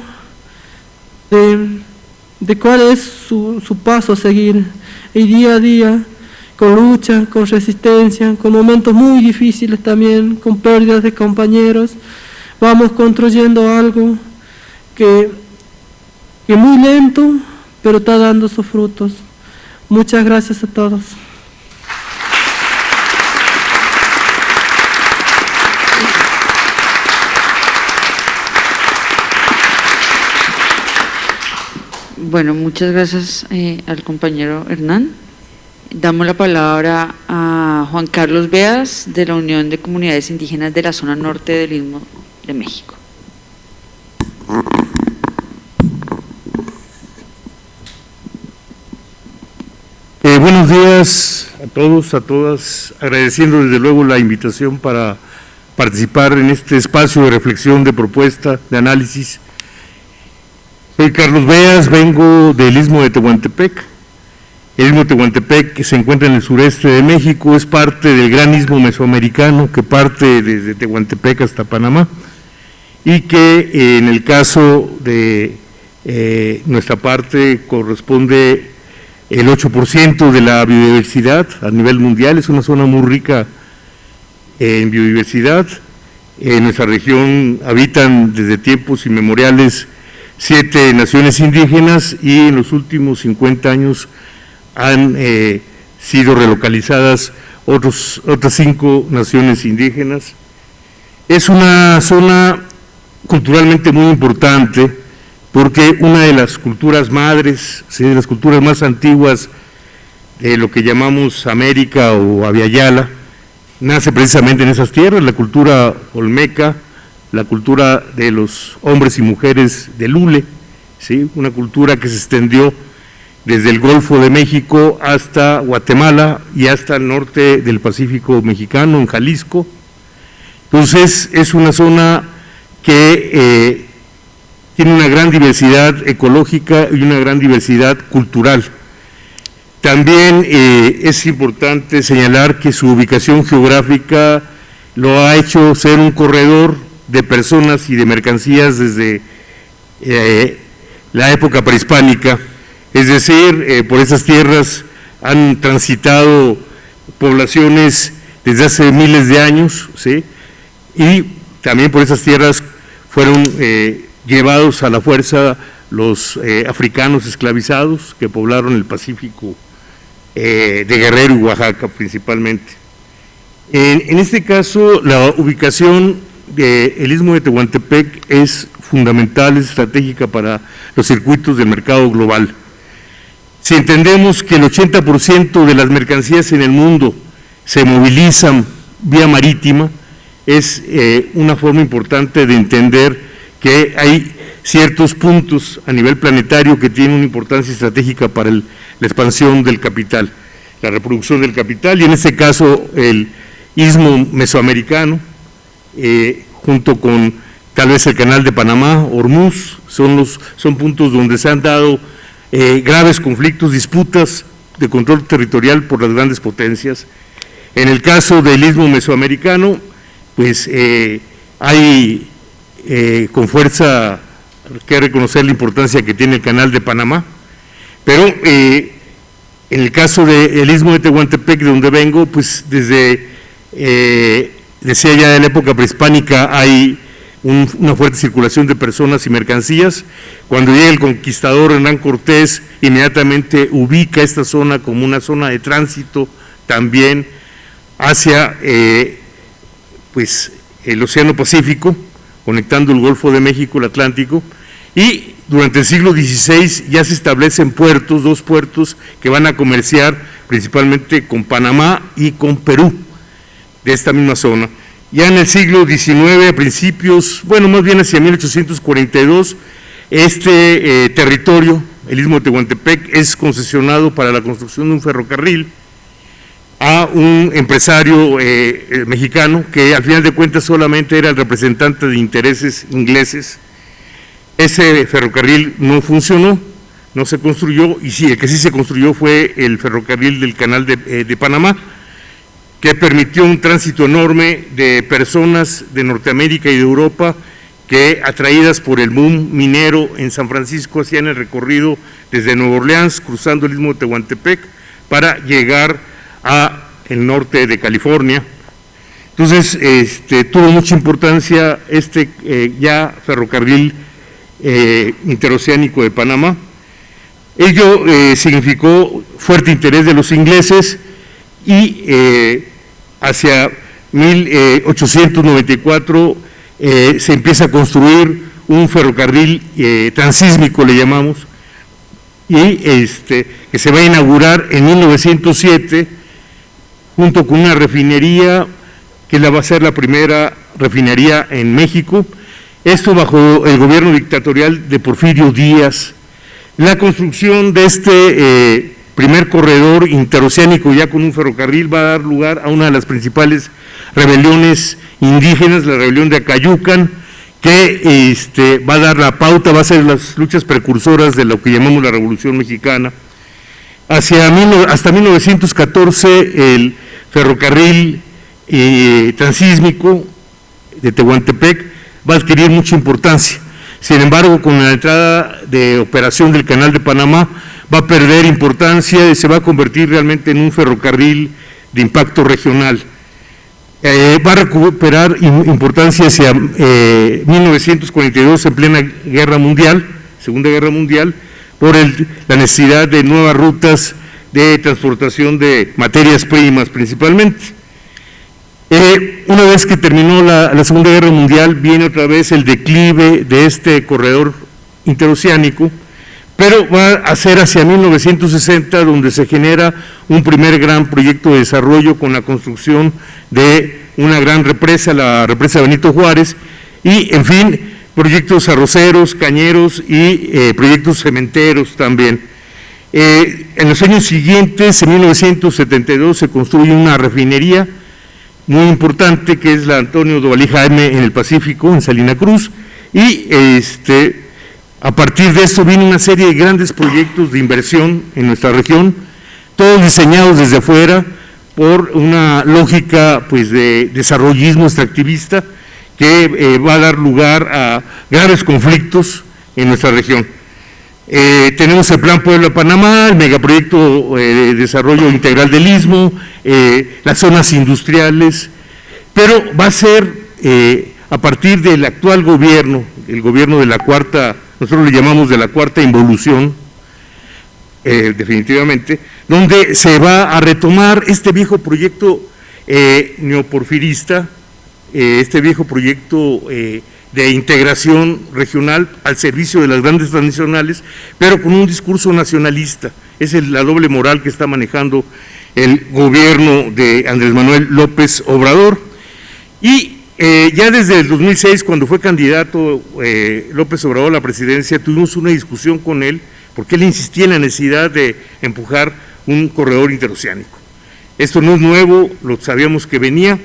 de, de cuál es su, su paso a seguir, y día a día con lucha, con resistencia, con momentos muy difíciles también, con pérdidas de compañeros, vamos construyendo algo que, que muy lento, pero está dando sus frutos. Muchas gracias a todos. Bueno, muchas gracias eh, al compañero Hernán. Damos la palabra a Juan Carlos Beas de la Unión de Comunidades Indígenas de la zona norte del Istmo de México. Eh, buenos días a todos, a todas, agradeciendo desde luego la invitación para participar en este espacio de reflexión, de propuesta, de análisis. Soy Carlos Beas, vengo del Istmo de Tehuantepec, el istmo de Tehuantepec, que se encuentra en el sureste de México, es parte del gran istmo mesoamericano que parte desde Tehuantepec hasta Panamá y que eh, en el caso de eh, nuestra parte corresponde el 8% de la biodiversidad a nivel mundial, es una zona muy rica en biodiversidad. En nuestra región habitan desde tiempos inmemoriales siete naciones indígenas y en los últimos 50 años han eh, sido relocalizadas otros, otras cinco naciones indígenas. Es una zona culturalmente muy importante porque una de las culturas madres, de las culturas más antiguas de lo que llamamos América o Aviala, nace precisamente en esas tierras, la cultura olmeca, la cultura de los hombres y mujeres de Lule, ¿sí? una cultura que se extendió desde el Golfo de México hasta Guatemala y hasta el norte del Pacífico mexicano, en Jalisco. Entonces es una zona que eh, tiene una gran diversidad ecológica y una gran diversidad cultural. También eh, es importante señalar que su ubicación geográfica lo ha hecho ser un corredor de personas y de mercancías desde eh, la época prehispánica es decir, eh, por esas tierras han transitado poblaciones desde hace miles de años, ¿sí? y también por esas tierras fueron eh, llevados a la fuerza los africanos esclavizados que poblaron el Pacífico de Guerrero y Oaxaca principalmente. En, este caso, la ubicación del Istmo de Tehuantepec es fundamental, es estratégica para los circuitos del mercado global. Si entendemos que el 80% de las mercancías en el mundo se movilizan vía marítima, es eh, una forma importante de entender que hay ciertos puntos a nivel planetario que tienen una importancia estratégica para la expansión del capital, la reproducción del capital, y en este caso el istmo mesoamericano, eh, junto con tal vez el canal de Panamá, Hormuz, son, los, son puntos donde se han dado eh, graves conflictos, disputas de control territorial por las grandes potencias. En el caso del istmo mesoamericano, pues eh, hay con fuerza que reconocer la importancia que tiene el canal de Panamá, pero en el caso del istmo de Tehuantepec, de donde vengo, pues desde, decía ya de la época prehispánica, hay una fuerte circulación de personas y mercancías. Cuando llega el conquistador Hernán Cortés, inmediatamente ubica esta zona como una zona de tránsito también hacia eh, pues, el Océano Pacífico, conectando el Golfo de México, el Atlántico, y durante el siglo XVI ya se establecen puertos, dos puertos que van a comerciar principalmente con Panamá y con Perú, de esta misma zona. Ya en el siglo XIX, a principios, bueno, más bien hacia 1842, este eh, territorio, el Istmo de Tehuantepec, es concesionado para la construcción de un ferrocarril a un empresario eh, eh, mexicano que al final de cuentas solamente era el representante de intereses ingleses. Ese ferrocarril no funcionó, no se construyó, y sí, el que sí se construyó fue el ferrocarril del canal de, de Panamá, que permitió un tránsito enorme de personas de Norteamérica y de Europa que atraídas por el boom minero en San Francisco hacían el recorrido desde Nueva Orleans, cruzando el istmo de Tehuantepec, para llegar a el norte de California. Entonces, este, tuvo mucha importancia este eh, ya ferrocarril eh, interoceánico de Panamá. Ello eh, significó fuerte interés de los ingleses y hacia 1894 se empieza a construir un ferrocarril transísmico, le llamamos, y este, que se va a inaugurar en 1907 junto con una refinería que la va a ser la primera refinería en México, esto bajo el gobierno dictatorial de Porfirio Díaz. La construcción de este eh, primer corredor interoceánico ya con un ferrocarril va a dar lugar a una de las principales rebeliones indígenas, la rebelión de Acayucan, que este, va a dar la pauta, va a ser las luchas precursoras de lo que llamamos la Revolución Mexicana. Hacia, hasta 1914 el ferrocarril eh, transísmico de Tehuantepec va a adquirir mucha importancia. Sin embargo, con la entrada de operación del Canal de Panamá va a perder importancia y se va a convertir realmente en un ferrocarril de impacto regional. Eh, va a recuperar importancia hacia 1942 eh, en plena guerra mundial, Segunda Guerra Mundial, por la necesidad de nuevas rutas de transportación de materias primas principalmente. Eh, una vez que terminó la, Segunda Guerra Mundial, viene otra vez el declive de este corredor interoceánico, pero va a ser hacia 1960 donde se genera un primer gran proyecto de desarrollo con la construcción de una gran represa, la represa Benito Juárez, y en fin, proyectos arroceros, cañeros y eh, proyectos cementeros también. Eh, en los años siguientes, en 1972, se construye una refinería muy importante que es la Antonio Dovalí Jaime en el Pacífico, en Salina Cruz, y este, a partir de eso viene una serie de grandes proyectos de inversión en nuestra región, todos diseñados desde afuera por una lógica pues, de desarrollismo extractivista que eh, va a dar lugar a graves conflictos en nuestra región. Eh, tenemos el Plan Puebla-Panamá, el megaproyecto eh, de desarrollo integral del Istmo, las zonas industriales, pero va a ser a partir del actual gobierno, el gobierno de la cuarta, nosotros le llamamos de la cuarta involución, definitivamente, donde se va a retomar este viejo proyecto neoporfirista, este viejo proyecto de integración regional al servicio de las grandes transnacionales, pero con un discurso nacionalista. Es la doble moral que está manejando el gobierno de Andrés Manuel López Obrador. Y eh, ya desde el 2006, cuando fue candidato eh, López Obrador a la presidencia, tuvimos una discusión con él, porque él insistía en la necesidad de empujar un corredor interoceánico. Esto no es nuevo, lo sabíamos que venía,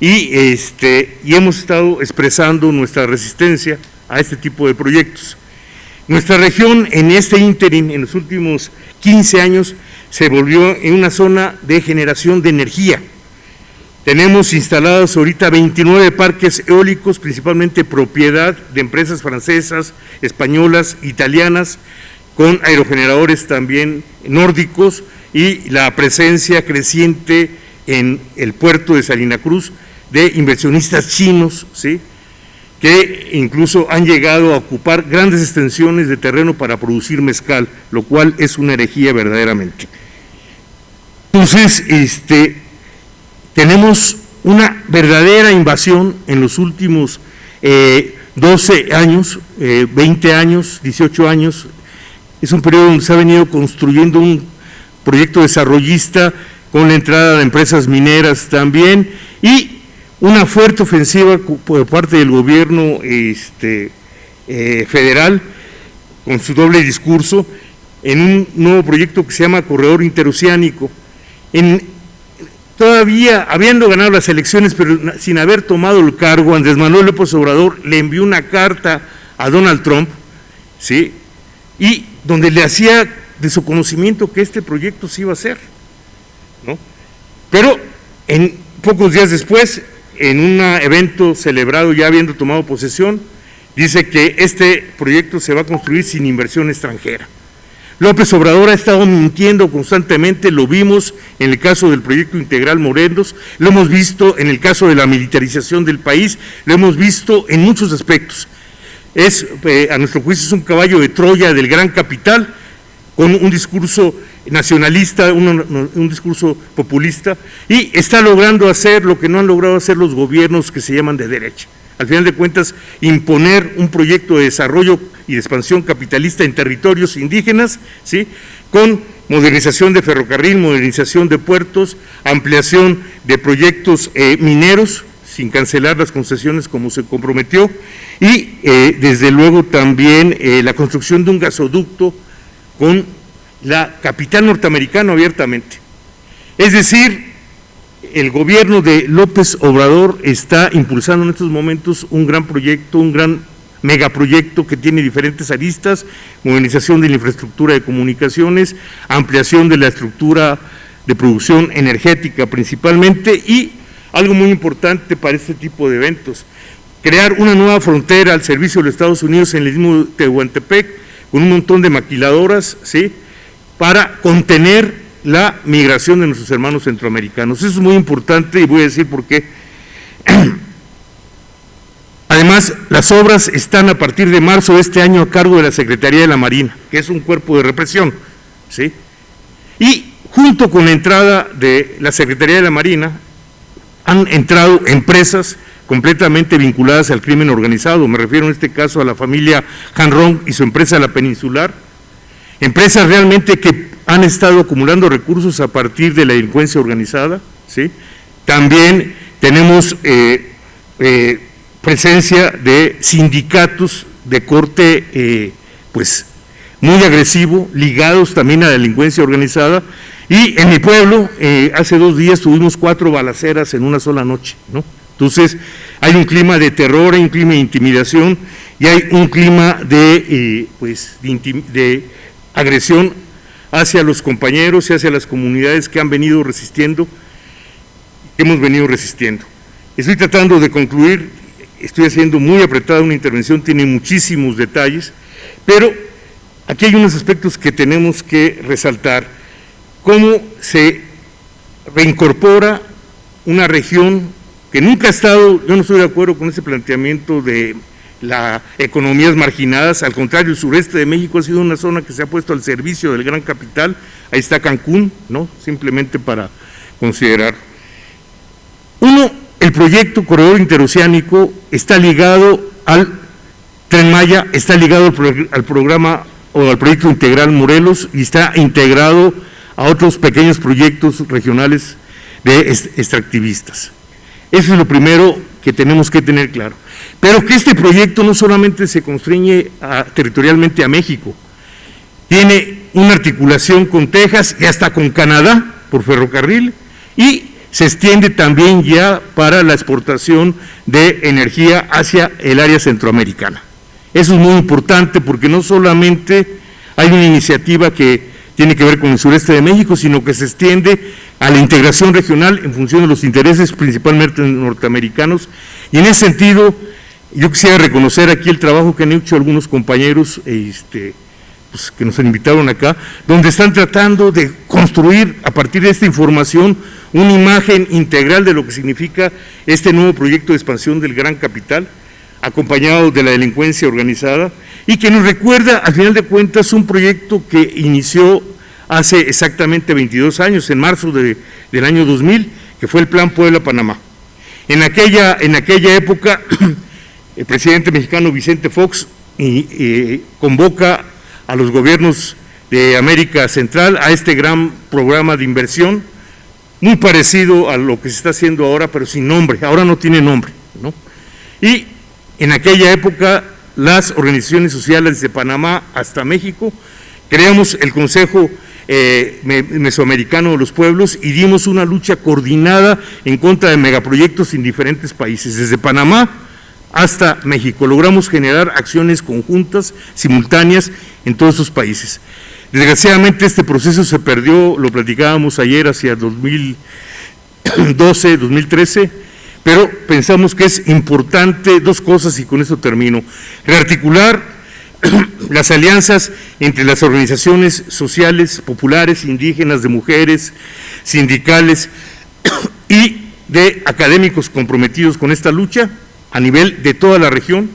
y, este, y hemos estado expresando nuestra resistencia a este tipo de proyectos. Nuestra región en este ínterin, en los últimos 15 años, se volvió en una zona de generación de energía. Tenemos instalados ahorita 29 parques eólicos, principalmente propiedad de empresas francesas, españolas, italianas, con aerogeneradores también nórdicos y la presencia creciente en el puerto de Salina Cruz de inversionistas chinos, ¿sí? que incluso han llegado a ocupar grandes extensiones de terreno para producir mezcal, lo cual es una herejía verdaderamente. Entonces, este, tenemos una verdadera invasión en los últimos 12 eh, años, 20 eh, años, 18 años. Es un periodo donde se ha venido construyendo un proyecto desarrollista con la entrada de empresas mineras también y una fuerte ofensiva por parte del gobierno este, eh, federal con su doble discurso en un nuevo proyecto que se llama Corredor Interoceánico. En, todavía, habiendo ganado las elecciones, pero sin haber tomado el cargo, Andrés Manuel López Obrador le envió una carta a Donald Trump, ¿sí? y donde le hacía de su conocimiento que este proyecto se iba a hacer. ¿no? Pero en pocos días después, en un evento celebrado ya habiendo tomado posesión, dice que este proyecto se va a construir sin inversión extranjera. López Obrador ha estado mintiendo constantemente, lo vimos en el caso del proyecto integral Morelos, lo hemos visto en el caso de la militarización del país, lo hemos visto en muchos aspectos. Es, eh, a nuestro juicio, es un caballo de Troya del gran capital, con un discurso nacionalista, un, un, discurso populista, y está logrando hacer lo que no han logrado hacer los gobiernos que se llaman de derecha. Al final de cuentas, imponer un proyecto de desarrollo y de expansión capitalista en territorios indígenas, ¿sí? con modernización de ferrocarril, modernización de puertos, ampliación de proyectos eh, mineros, sin cancelar las concesiones como se comprometió, y eh, desde luego también eh, la construcción de un gasoducto con la capital norteamericana abiertamente. Es decir, el gobierno de López Obrador está impulsando en estos momentos un gran proyecto, un gran megaproyecto que tiene diferentes aristas, modernización de la infraestructura de comunicaciones, ampliación de la estructura de producción energética principalmente y algo muy importante para este tipo de eventos, crear una nueva frontera al servicio de los Estados Unidos en el mismo Tehuantepec con un montón de maquiladoras, ¿sí?, para contener la migración de nuestros hermanos centroamericanos. Eso es muy importante y voy a decir por qué. [clears throat] Además, las obras están a partir de marzo de este año a cargo de la Secretaría de la Marina, que es un cuerpo de represión. ¿sí? Y junto con la entrada de la Secretaría de la Marina, han entrado empresas completamente vinculadas al crimen organizado. Me refiero en este caso a la familia Hanron y su empresa La Peninsular. Empresas realmente que han estado acumulando recursos a partir de la delincuencia organizada. ¿sí? También tenemos eh, eh, presencia de sindicatos de corte eh, pues muy agresivo, ligados también a la delincuencia organizada. Y en mi pueblo, hace dos días tuvimos cuatro balaceras en una sola noche. ¿no? Entonces, hay un clima de terror, hay un clima de intimidación y hay un clima de, pues, de, de agresión hacia los compañeros y hacia las comunidades que han venido resistiendo, que hemos venido resistiendo. Estoy tratando de concluir, estoy haciendo muy apretada una intervención, tiene muchísimos detalles, pero aquí hay unos aspectos que tenemos que resaltar. Cómo se reincorpora una región que nunca ha estado, yo no estoy de acuerdo con ese planteamiento de las economías marginadas, al contrario, el sureste de México ha sido una zona que se ha puesto al servicio del gran capital, ahí está Cancún, ¿no? simplemente para considerar. Uno, el proyecto Corredor Interoceánico está ligado al Tren Maya, está ligado al, programa o al proyecto integral Morelos y está integrado a otros pequeños proyectos regionales de extractivistas. Eso es lo primero que tenemos que tener claro. Pero que este proyecto no solamente se constriñe territorialmente a México, tiene una articulación con Texas y hasta con Canadá por ferrocarril y se extiende también ya para la exportación de energía hacia el área centroamericana. Eso es muy importante porque no solamente hay una iniciativa que tiene que ver con el sureste de México, sino que se extiende a la integración regional en función de los intereses principalmente norteamericanos. Y en ese sentido, yo quisiera reconocer aquí el trabajo que han hecho algunos compañeros este, pues, que nos invitaron acá, donde están tratando de construir a partir de esta información una imagen integral de lo que significa este nuevo proyecto de expansión del gran capital, acompañado de la delincuencia organizada, y que nos recuerda, al final de cuentas, un proyecto que inició hace exactamente 22 años, en marzo de, del año 2000, que fue el Plan Puebla-Panamá. En aquella, en aquella época, [clears throat] el presidente mexicano Vicente Fox convoca a los gobiernos de América Central a este gran programa de inversión, muy parecido a lo que se está haciendo ahora, pero sin nombre, ahora no tiene nombre. ¿no? Y en aquella época las organizaciones sociales de Panamá hasta México, creamos el Consejo eh, Mesoamericano de los Pueblos y dimos una lucha coordinada en contra de megaproyectos en diferentes países, desde Panamá hasta México. Logramos generar acciones conjuntas, simultáneas en todos esos países. Desgraciadamente este proceso se perdió, lo platicábamos ayer hacia 2012, 2013, pero pensamos que es importante dos cosas y con eso termino. Rearticular [clears throat] las alianzas entre las organizaciones sociales, populares, indígenas, de mujeres, sindicales [clears throat] y de académicos comprometidos con esta lucha a nivel de toda la región.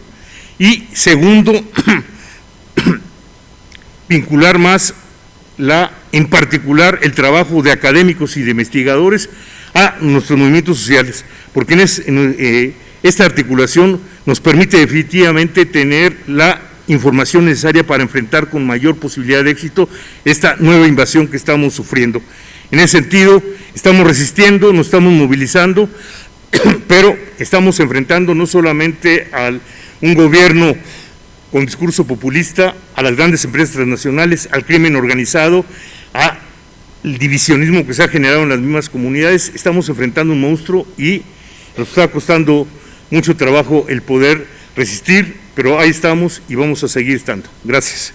Y segundo, [clears throat] vincular más en particular el trabajo de académicos y de investigadores a nuestros movimientos sociales, porque eh, esta articulación nos permite definitivamente tener la información necesaria para enfrentar con mayor posibilidad de éxito esta nueva invasión que estamos sufriendo. En ese sentido, estamos resistiendo, nos estamos movilizando, [coughs] pero estamos enfrentando no solamente a un gobierno con discurso populista a las grandes empresas transnacionales, al crimen organizado, al divisionismo que se ha generado en las mismas comunidades. Estamos enfrentando un monstruo y nos está costando mucho trabajo el poder resistir, pero ahí estamos y vamos a seguir estando. Gracias.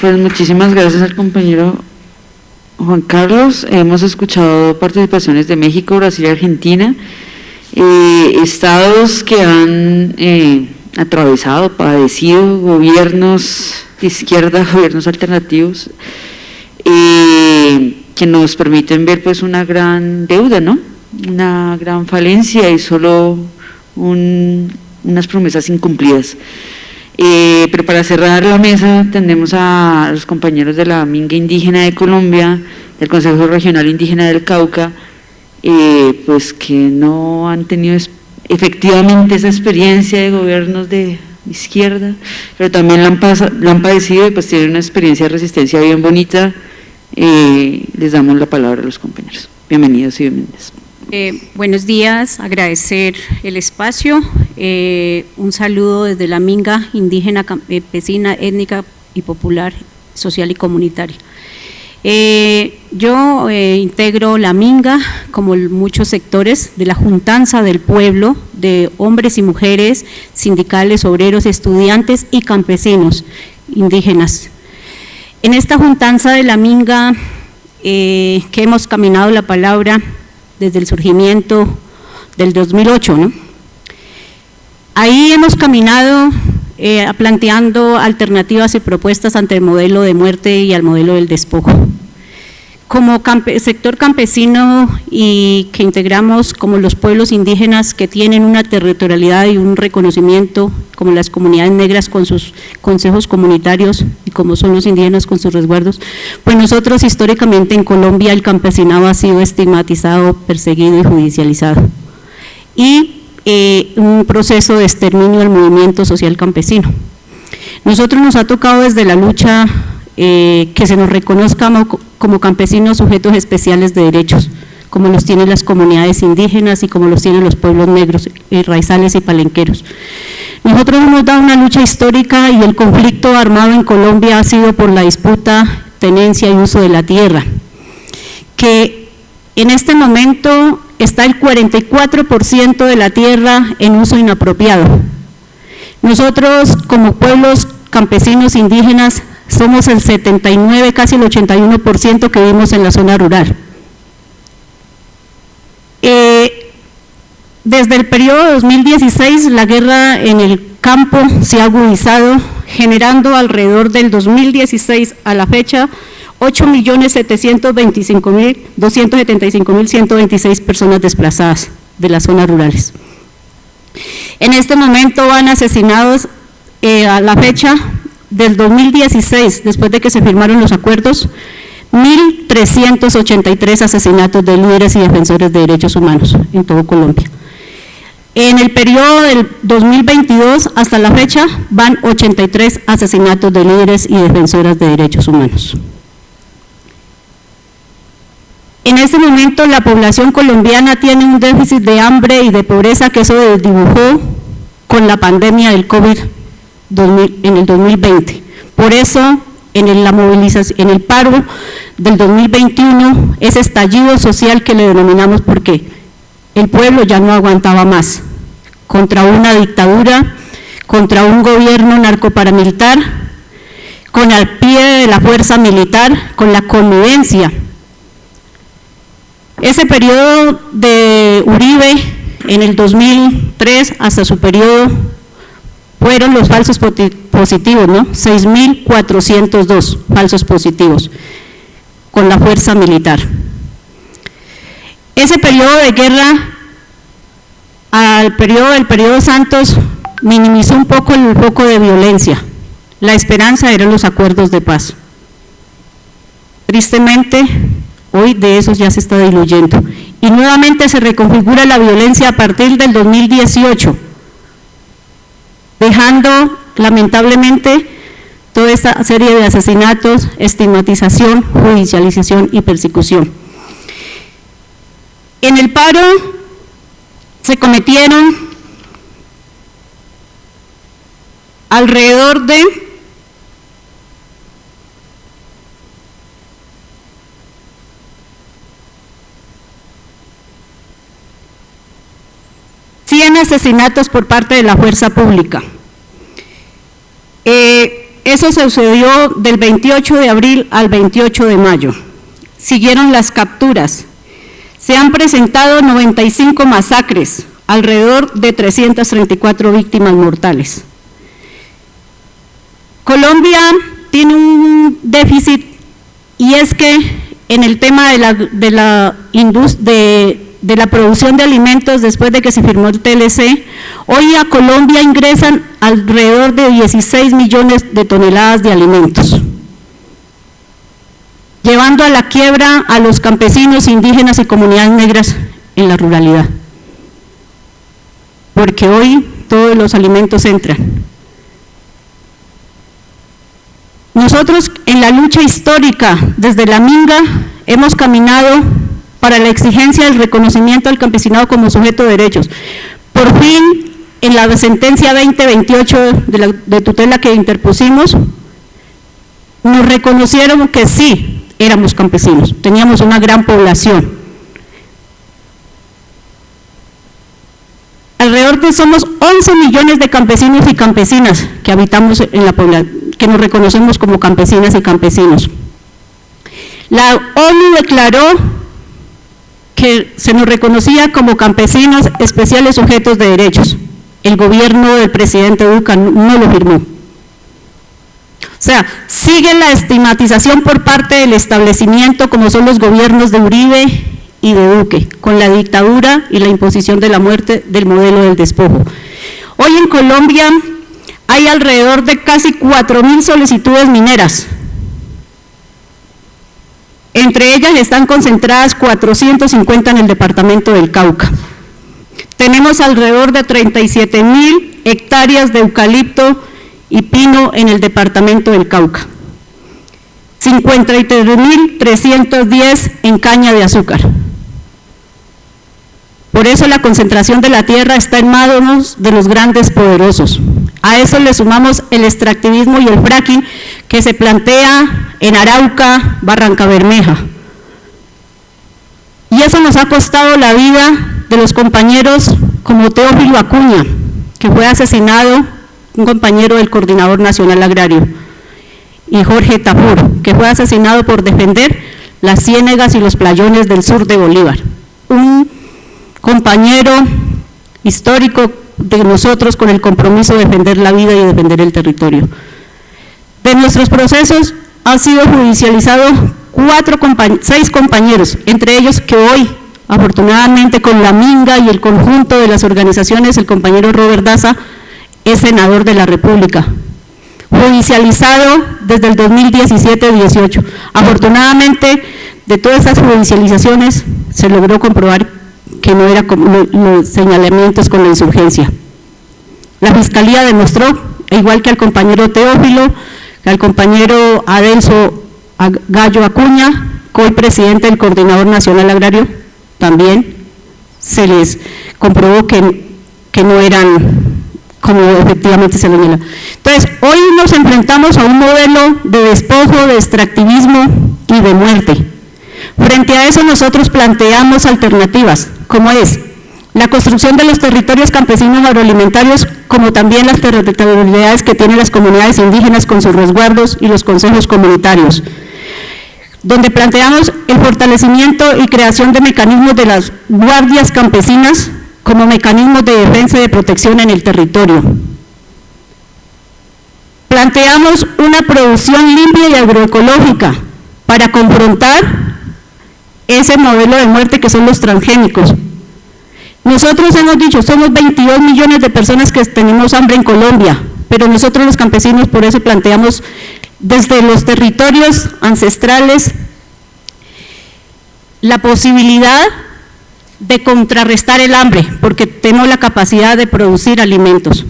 Pues muchísimas gracias al compañero Juan Carlos, hemos escuchado participaciones de México, Brasil y Argentina, eh, estados que han eh, atravesado, padecido gobiernos de izquierda, [laughs] gobiernos alternativos, eh, que nos permiten ver pues una gran deuda, ¿no? una gran falencia y solo unas promesas incumplidas. Pero para cerrar la mesa tenemos a los compañeros de la Minga Indígena de Colombia, del Consejo Regional Indígena del Cauca, eh, pues que no han tenido efectivamente esa experiencia de gobiernos de izquierda, pero también la han, la han padecido y pues tienen una experiencia de resistencia bien bonita. Eh, les damos la palabra a los compañeros. Bienvenidos y bienvenidas. Eh, buenos días, agradecer el espacio, eh, un saludo desde la Minga, indígena, campesina, étnica y popular, social y comunitaria. Eh, yo integro la Minga, como muchos sectores, de la juntanza del pueblo, de hombres y mujeres, sindicales, obreros, estudiantes y campesinos indígenas. En esta juntanza de la Minga, que hemos caminado la palabra, desde el surgimiento del 2008. ¿no? Ahí hemos caminado eh, planteando alternativas y propuestas ante el modelo de muerte y al modelo del despojo como sector campesino y que integramos como los pueblos indígenas que tienen una territorialidad y un reconocimiento, como las comunidades negras con sus consejos comunitarios y como son los indígenas con sus resguardos, pues nosotros históricamente en Colombia el campesinado ha sido estigmatizado, perseguido y judicializado. Y eh, un proceso de exterminio del movimiento social campesino. Nosotros nos ha tocado desde la lucha eh, que se nos reconozca como, campesinos sujetos especiales de derechos, como los tienen las comunidades indígenas y como los tienen los pueblos negros, y raizales y palenqueros. Nosotros hemos dado una lucha histórica y el conflicto armado en Colombia ha sido por la disputa, tenencia y uso de la tierra, que en este momento está el 44% de la tierra en uso inapropiado. Nosotros como pueblos campesinos indígenas somos el 79, casi el 81% que vivimos en la zona rural. Eh, desde el periodo 2016 la guerra en el campo se ha agudizado, generando alrededor del 2016 a la fecha 8.725.275.126 personas desplazadas de las zonas rurales. En este momento van asesinados eh, a la fecha del 2016, después de que se firmaron los acuerdos, 1.383 asesinatos de líderes y defensores de derechos humanos en todo Colombia. En el periodo del 2022 hasta la fecha van 83 asesinatos de líderes y defensoras de derechos humanos. En este momento la población colombiana tiene un déficit de hambre y de pobreza que eso desdibujó con la pandemia del COVID en el 2020. Por eso en la movilización, en el paro del 2021, ese estallido social que le denominamos porque el pueblo ya no aguantaba más contra una dictadura, contra un gobierno narcoparamilitar, con al pie de la fuerza militar, con la convivencia. Ese periodo de Uribe en el 2003 hasta su periodo fueron los falsos positivos, ¿no? 6.402 falsos positivos con la fuerza militar. Ese periodo de guerra, al periodo del periodo Santos, minimizó un poco el foco de violencia. La esperanza eran los acuerdos de paz. Tristemente, hoy de esos ya se está diluyendo. Y nuevamente se reconfigura la violencia a partir del 2018 dejando lamentablemente toda esta serie de asesinatos, estigmatización, judicialización y persecución. En el paro se cometieron alrededor de asesinatos por parte de la fuerza pública. Eh, eso sucedió del 28 de abril al 28 de mayo. Siguieron las capturas. Se han presentado 95 masacres, alrededor de 334 víctimas mortales. Colombia tiene un déficit y es que en el tema de la, de la, de, de la producción de alimentos después de que se firmó el TLC, hoy a Colombia ingresan alrededor de 16 millones de toneladas de alimentos, llevando a la quiebra a los campesinos, indígenas y comunidades negras en la ruralidad. Porque hoy todos los alimentos entran. Nosotros en la lucha histórica desde la Minga hemos caminado para la exigencia del reconocimiento del campesinado como sujeto de derechos. Por fin, en la sentencia 2028 de, tutela que interpusimos, nos reconocieron que sí éramos campesinos, teníamos una gran población. Alrededor de somos 11 millones de campesinos y campesinas que habitamos en la población, que nos reconocemos como campesinas y campesinos. La ONU declaró que se nos reconocía como campesinos especiales sujetos de derechos. El gobierno del presidente Duca no lo firmó. O sea, sigue la estigmatización por parte del establecimiento como son los gobiernos de Uribe y de Duque, con la dictadura y la imposición de la muerte del modelo del despojo. Hoy en Colombia hay alrededor de casi 4.000 solicitudes mineras entre ellas están concentradas 450 en el departamento del Cauca. Tenemos alrededor de 37 mil hectáreas de eucalipto y pino en el departamento del Cauca. 53.310 en caña de azúcar. Por eso la concentración de la tierra está en manos de los grandes poderosos. A eso le sumamos el extractivismo y el fracking que se plantea en Arauca, Barranca Bermeja. Y eso nos ha costado la vida de los compañeros como Teófilo Acuña, que fue asesinado, un compañero del Coordinador Nacional Agrario, y Jorge Tapur, que fue asesinado por defender las ciénegas y los playones del sur de Bolívar. Un compañero histórico de nosotros con el compromiso de defender la vida y defender el territorio. De nuestros procesos han sido judicializados cuatro seis compañeros, entre ellos que hoy, afortunadamente con la Minga y el conjunto de las organizaciones, el compañero Robert Daza es senador de la República. Judicializado desde el 2017-18. Afortunadamente, de todas estas judicializaciones se logró comprobar que no era como los señalamientos con la insurgencia. La Fiscalía demostró, igual que al compañero Teófilo, al compañero Adelso Gallo Acuña, hoy presidente del Coordinador Nacional Agrario, también se les comprobó que, que no eran como efectivamente se señala. Entonces, hoy nos enfrentamos a un modelo de despojo, de extractivismo y de muerte. Frente a eso nosotros planteamos alternativas, como es la construcción de los territorios campesinos agroalimentarios, como también las territorialidades que tienen las comunidades indígenas con sus resguardos y los consejos comunitarios, donde planteamos el fortalecimiento y creación de mecanismos de las guardias campesinas como mecanismos de defensa y de protección en el territorio. Planteamos una producción limpia y agroecológica para confrontar ese modelo de muerte que son los transgénicos. Nosotros hemos dicho, somos 22 millones de personas que tenemos hambre en Colombia, pero nosotros los campesinos por eso planteamos desde los territorios ancestrales la posibilidad de contrarrestar el hambre, porque tenemos la capacidad de producir alimentos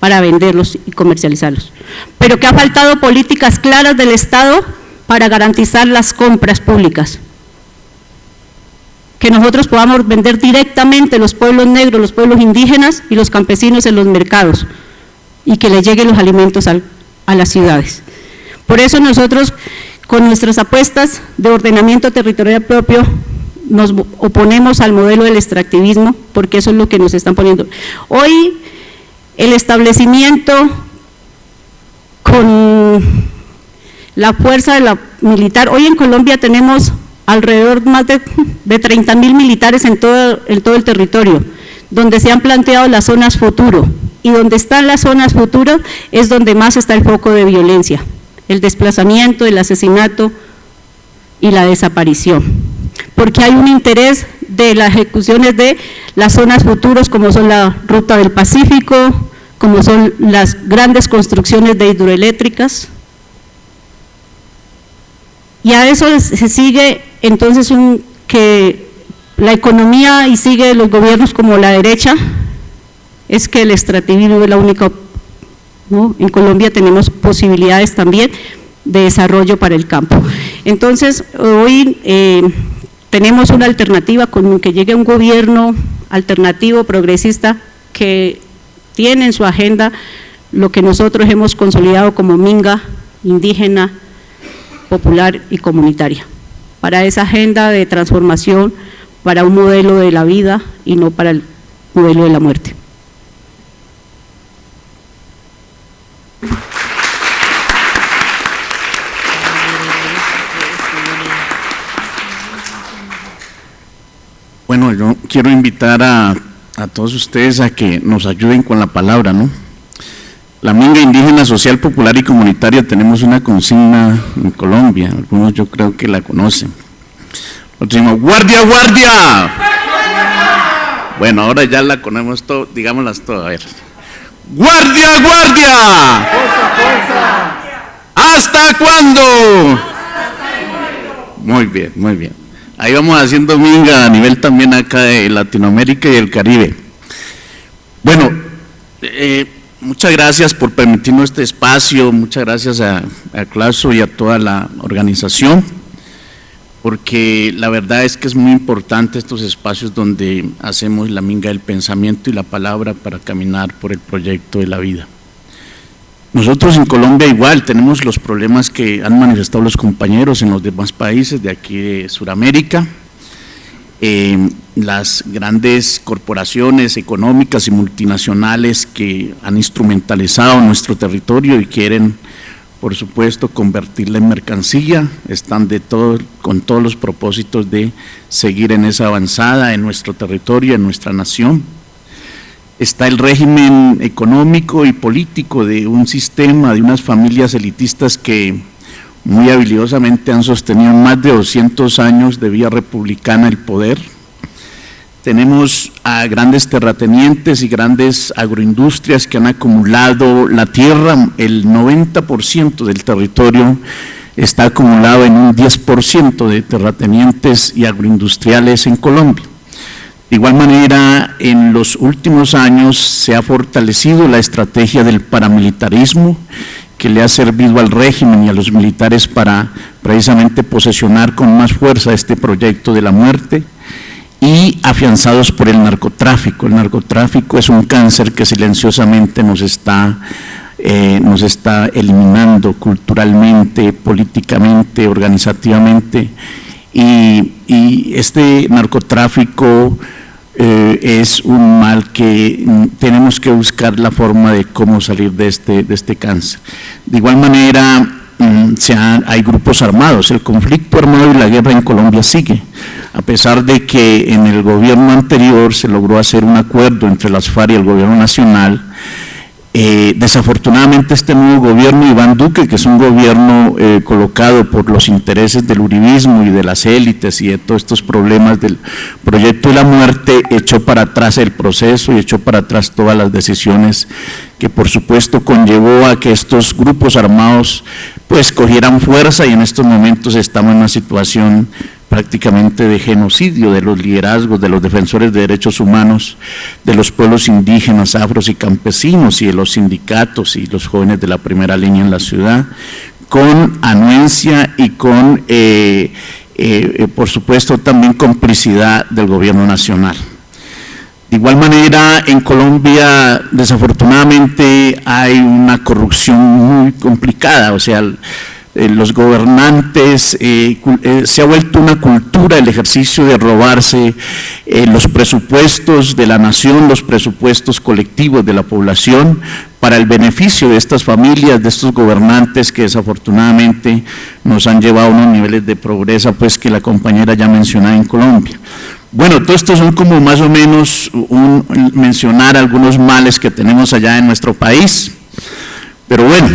para venderlos y comercializarlos. Pero que ha faltado políticas claras del Estado para garantizar las compras públicas. Que nosotros podamos vender directamente los pueblos negros, los pueblos indígenas y los campesinos en los mercados y que les lleguen los alimentos a las ciudades. Por eso nosotros, con nuestras apuestas de ordenamiento territorial propio, nos oponemos al modelo del extractivismo, porque eso es lo que nos están poniendo. Hoy, el establecimiento con la fuerza de la militar, hoy en Colombia tenemos alrededor más de, de 30 mil militares en todo, en todo el territorio, donde se han planteado las zonas futuro, y donde están las zonas futuro es donde más está el foco de violencia, el desplazamiento, el asesinato y la desaparición porque hay un interés de las ejecuciones de las zonas futuras como son la Ruta del Pacífico, como son las grandes construcciones de hidroeléctricas. Y a eso se sigue entonces un, que la economía y sigue los gobiernos como la derecha, es que el extractivismo es la única, ¿no? en Colombia tenemos posibilidades también de desarrollo para el campo. Entonces, hoy eh, tenemos una alternativa con que llegue un gobierno alternativo, progresista, que tiene en su agenda lo que nosotros hemos consolidado como minga indígena, popular y comunitaria, para esa agenda de transformación, para un modelo de la vida y no para el modelo de la muerte. Bueno, yo quiero invitar a, todos ustedes a que nos ayuden con la palabra, ¿no? La Minga Indígena Social, Popular y Comunitaria tenemos una consigna en Colombia, algunos yo creo que la conocen. Nosotros ¡Guardia, guardia! Bueno, ahora ya la conocemos todo, digámoslas todas, a ver. ¡Guardia, guardia! ¿Hasta cuándo? Muy bien, muy bien. Ahí vamos haciendo minga a nivel también acá de Latinoamérica y el Caribe. Bueno, eh, muchas gracias por permitirnos este espacio, muchas gracias a, a y a toda la organización, porque la verdad es que es muy importante estos espacios donde hacemos la minga del pensamiento y la palabra para caminar por el proyecto de la vida. Nosotros en Colombia igual tenemos los problemas que han manifestado los compañeros en los demás países de aquí de Sudamérica. Eh, las grandes corporaciones económicas y multinacionales que han instrumentalizado nuestro territorio y quieren, por supuesto, convertirla en mercancía, están de todo, con todos los propósitos de seguir en esa avanzada en nuestro territorio, en nuestra nación. Está el régimen económico y político de un sistema, de unas familias elitistas que muy habilidosamente han sostenido más de 200 años de vía republicana el poder. Tenemos a grandes terratenientes y grandes agroindustrias que han acumulado la tierra, el 90% del territorio está acumulado en un 10% de terratenientes y agroindustriales en Colombia. De igual manera, en los últimos años se ha fortalecido la estrategia del paramilitarismo que le ha servido al régimen y a los militares para precisamente posesionar con más fuerza este proyecto de la muerte y afianzados por el narcotráfico. El narcotráfico es un cáncer que silenciosamente nos está, eh, nos está eliminando culturalmente, políticamente, organizativamente y, y este narcotráfico eh, es un mal que tenemos que buscar la forma de cómo salir de este, de este cáncer. De igual manera, mm, hay grupos armados, el conflicto armado y la guerra en Colombia sigue, a pesar de que en el gobierno anterior se logró hacer un acuerdo entre las FARC y el gobierno nacional, eh, desafortunadamente este nuevo gobierno, Iván Duque, que es un gobierno eh, colocado por los intereses del uribismo y de las élites y de todos estos problemas del proyecto de la muerte, echó para atrás el proceso y echó para atrás todas las decisiones que por supuesto conllevó a que estos grupos armados pues cogieran fuerza y en estos momentos estamos en una situación prácticamente de genocidio de los liderazgos, de los defensores de derechos humanos, de los pueblos indígenas, afros y campesinos y de los sindicatos y los jóvenes de la primera línea en la ciudad, con anuencia y con, eh, eh, por supuesto, también complicidad del gobierno nacional. De igual manera, en Colombia, desafortunadamente, hay una corrupción muy complicada, o sea, eh, los gobernantes, eh, eh, se ha vuelto una cultura el ejercicio de robarse los presupuestos de la nación, los presupuestos colectivos de la población para el beneficio de estas familias, de estos gobernantes que desafortunadamente nos han llevado a unos niveles de progreso pues que la compañera ya mencionaba en Colombia. Bueno, todo esto son como más o menos un, mencionar algunos males que tenemos allá en nuestro país. Pero bueno,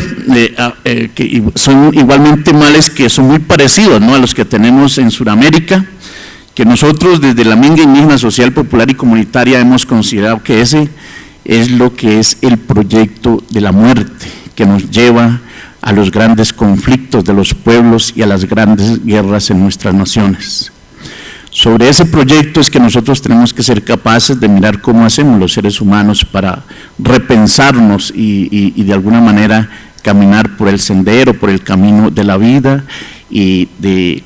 ah, eh, que son igualmente males que son muy parecidos ¿no? a los que tenemos en Sudamérica, que nosotros desde la Minga Indígena Social, Popular y Comunitaria hemos considerado que ese es lo que es el proyecto de la muerte, que nos lleva a los grandes conflictos de los pueblos y a las grandes guerras en nuestras naciones. Sobre ese proyecto es que nosotros tenemos que ser capaces de mirar cómo hacemos los seres humanos para repensarnos y, de alguna manera caminar por el sendero, por el camino de la vida y de,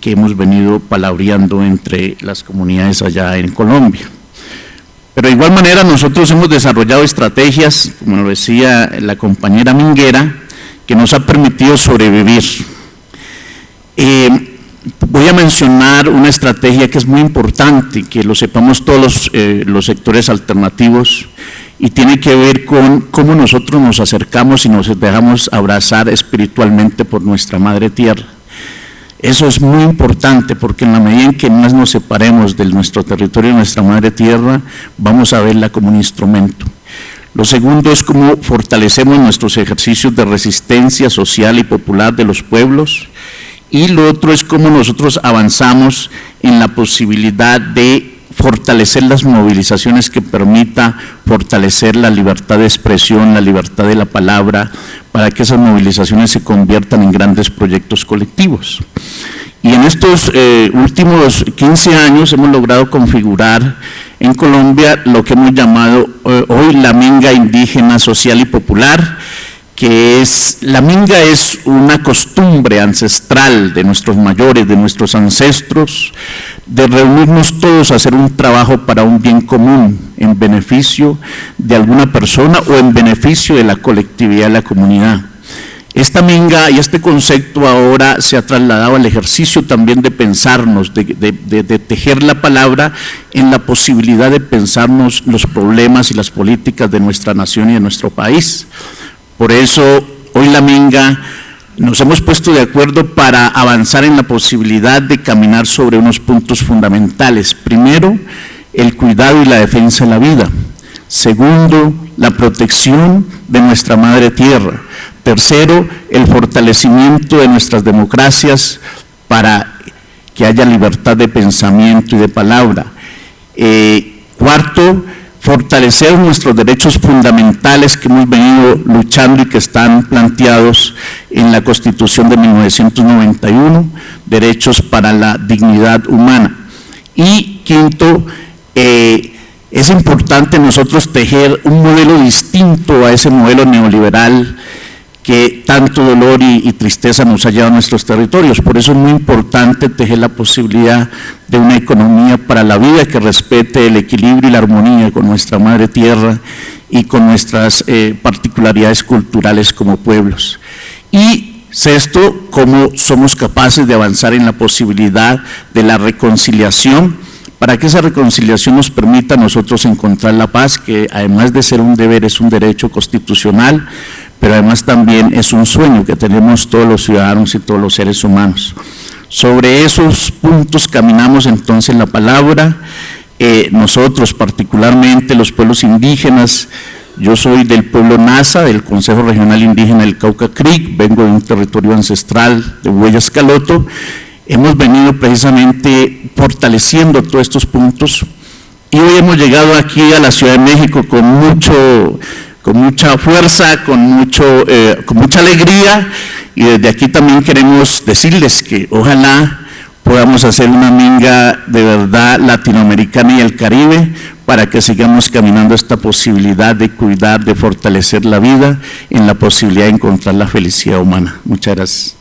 que hemos venido palabreando entre las comunidades allá en Colombia. Pero de igual manera nosotros hemos desarrollado estrategias, como lo decía la compañera Minguera, que nos ha permitido sobrevivir. Eh, Voy a mencionar una estrategia que es muy importante, que lo sepamos todos eh, los, sectores alternativos y tiene que ver con cómo nosotros nos acercamos y nos dejamos abrazar espiritualmente por nuestra Madre Tierra. Eso es muy importante porque en la medida en que más nos separemos de nuestro territorio, nuestra Madre Tierra, vamos a verla como un instrumento. Lo segundo es cómo fortalecemos nuestros ejercicios de resistencia social y popular de los pueblos y lo otro es cómo nosotros avanzamos en la posibilidad de fortalecer las movilizaciones que permita fortalecer la libertad de expresión, la libertad de la palabra, para que esas movilizaciones se conviertan en grandes proyectos colectivos. Y en estos eh, últimos 15 años hemos logrado configurar en Colombia lo que hemos llamado eh, hoy la minga indígena social y popular, que es, la minga es una costumbre ancestral de nuestros mayores, de nuestros ancestros, de reunirnos todos a hacer un trabajo para un bien común, en beneficio de alguna persona o en beneficio de la colectividad de la comunidad. Esta minga y este concepto ahora se ha trasladado al ejercicio también de pensarnos, de, tejer la palabra en la posibilidad de pensarnos los problemas y las políticas de nuestra nación y de nuestro país. Por eso hoy la Minga nos hemos puesto de acuerdo para avanzar en la posibilidad de caminar sobre unos puntos fundamentales. Primero, el cuidado y la defensa de la vida. Segundo, la protección de nuestra madre tierra. Tercero, el fortalecimiento de nuestras democracias para que haya libertad de pensamiento y de palabra. Eh, Cuarto, fortalecer nuestros derechos fundamentales que hemos venido luchando y que están planteados en la Constitución de 1991, derechos para la dignidad humana. Y quinto, eh, es importante nosotros tejer un modelo distinto a ese modelo neoliberal que tanto dolor y, tristeza nos ha llevado a nuestros territorios. Por eso es muy importante tejer la posibilidad de una economía para la vida que respete el equilibrio y la armonía con nuestra madre tierra y con nuestras eh, particularidades culturales como pueblos. Y sexto, cómo somos capaces de avanzar en la posibilidad de la reconciliación para que esa reconciliación nos permita a nosotros encontrar la paz, que además de ser un deber es un derecho constitucional, pero además también es un sueño que tenemos todos los ciudadanos y todos los seres humanos. Sobre esos puntos caminamos entonces la palabra, eh, nosotros particularmente los pueblos indígenas, yo soy del pueblo NASA, del Consejo Regional Indígena del Cauca Creek, vengo de un territorio ancestral de Huellas Caloto, hemos venido precisamente fortaleciendo todos estos puntos y hoy hemos llegado aquí a la Ciudad de México con mucho con mucha fuerza, con, mucho, eh, con mucha alegría y desde aquí también queremos decirles que ojalá podamos hacer una minga de verdad latinoamericana y el Caribe para que sigamos caminando esta posibilidad de cuidar, de fortalecer la vida en la posibilidad de encontrar la felicidad humana. Muchas gracias.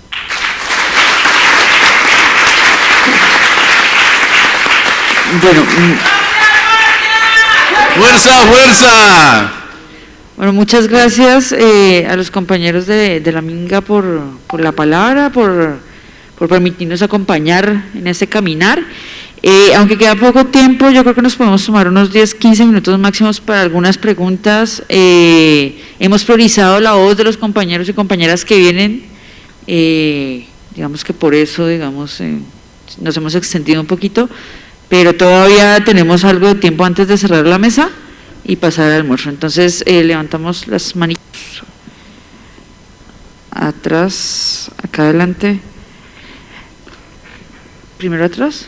Bueno, mm. fuerza, fuerza. Bueno, muchas gracias eh, a los compañeros de, la Minga por, la palabra, por, permitirnos acompañar en este caminar. Eh, aunque queda poco tiempo, yo creo que nos podemos tomar unos 10, 15 minutos máximos para algunas preguntas. Eh, hemos priorizado la voz de los compañeros y compañeras que vienen, digamos que por eso, digamos, nos hemos extendido un poquito, pero todavía tenemos algo de tiempo antes de cerrar la mesa y pasar al almuerzo. Entonces eh, levantamos las manitos atrás, acá adelante, primero atrás.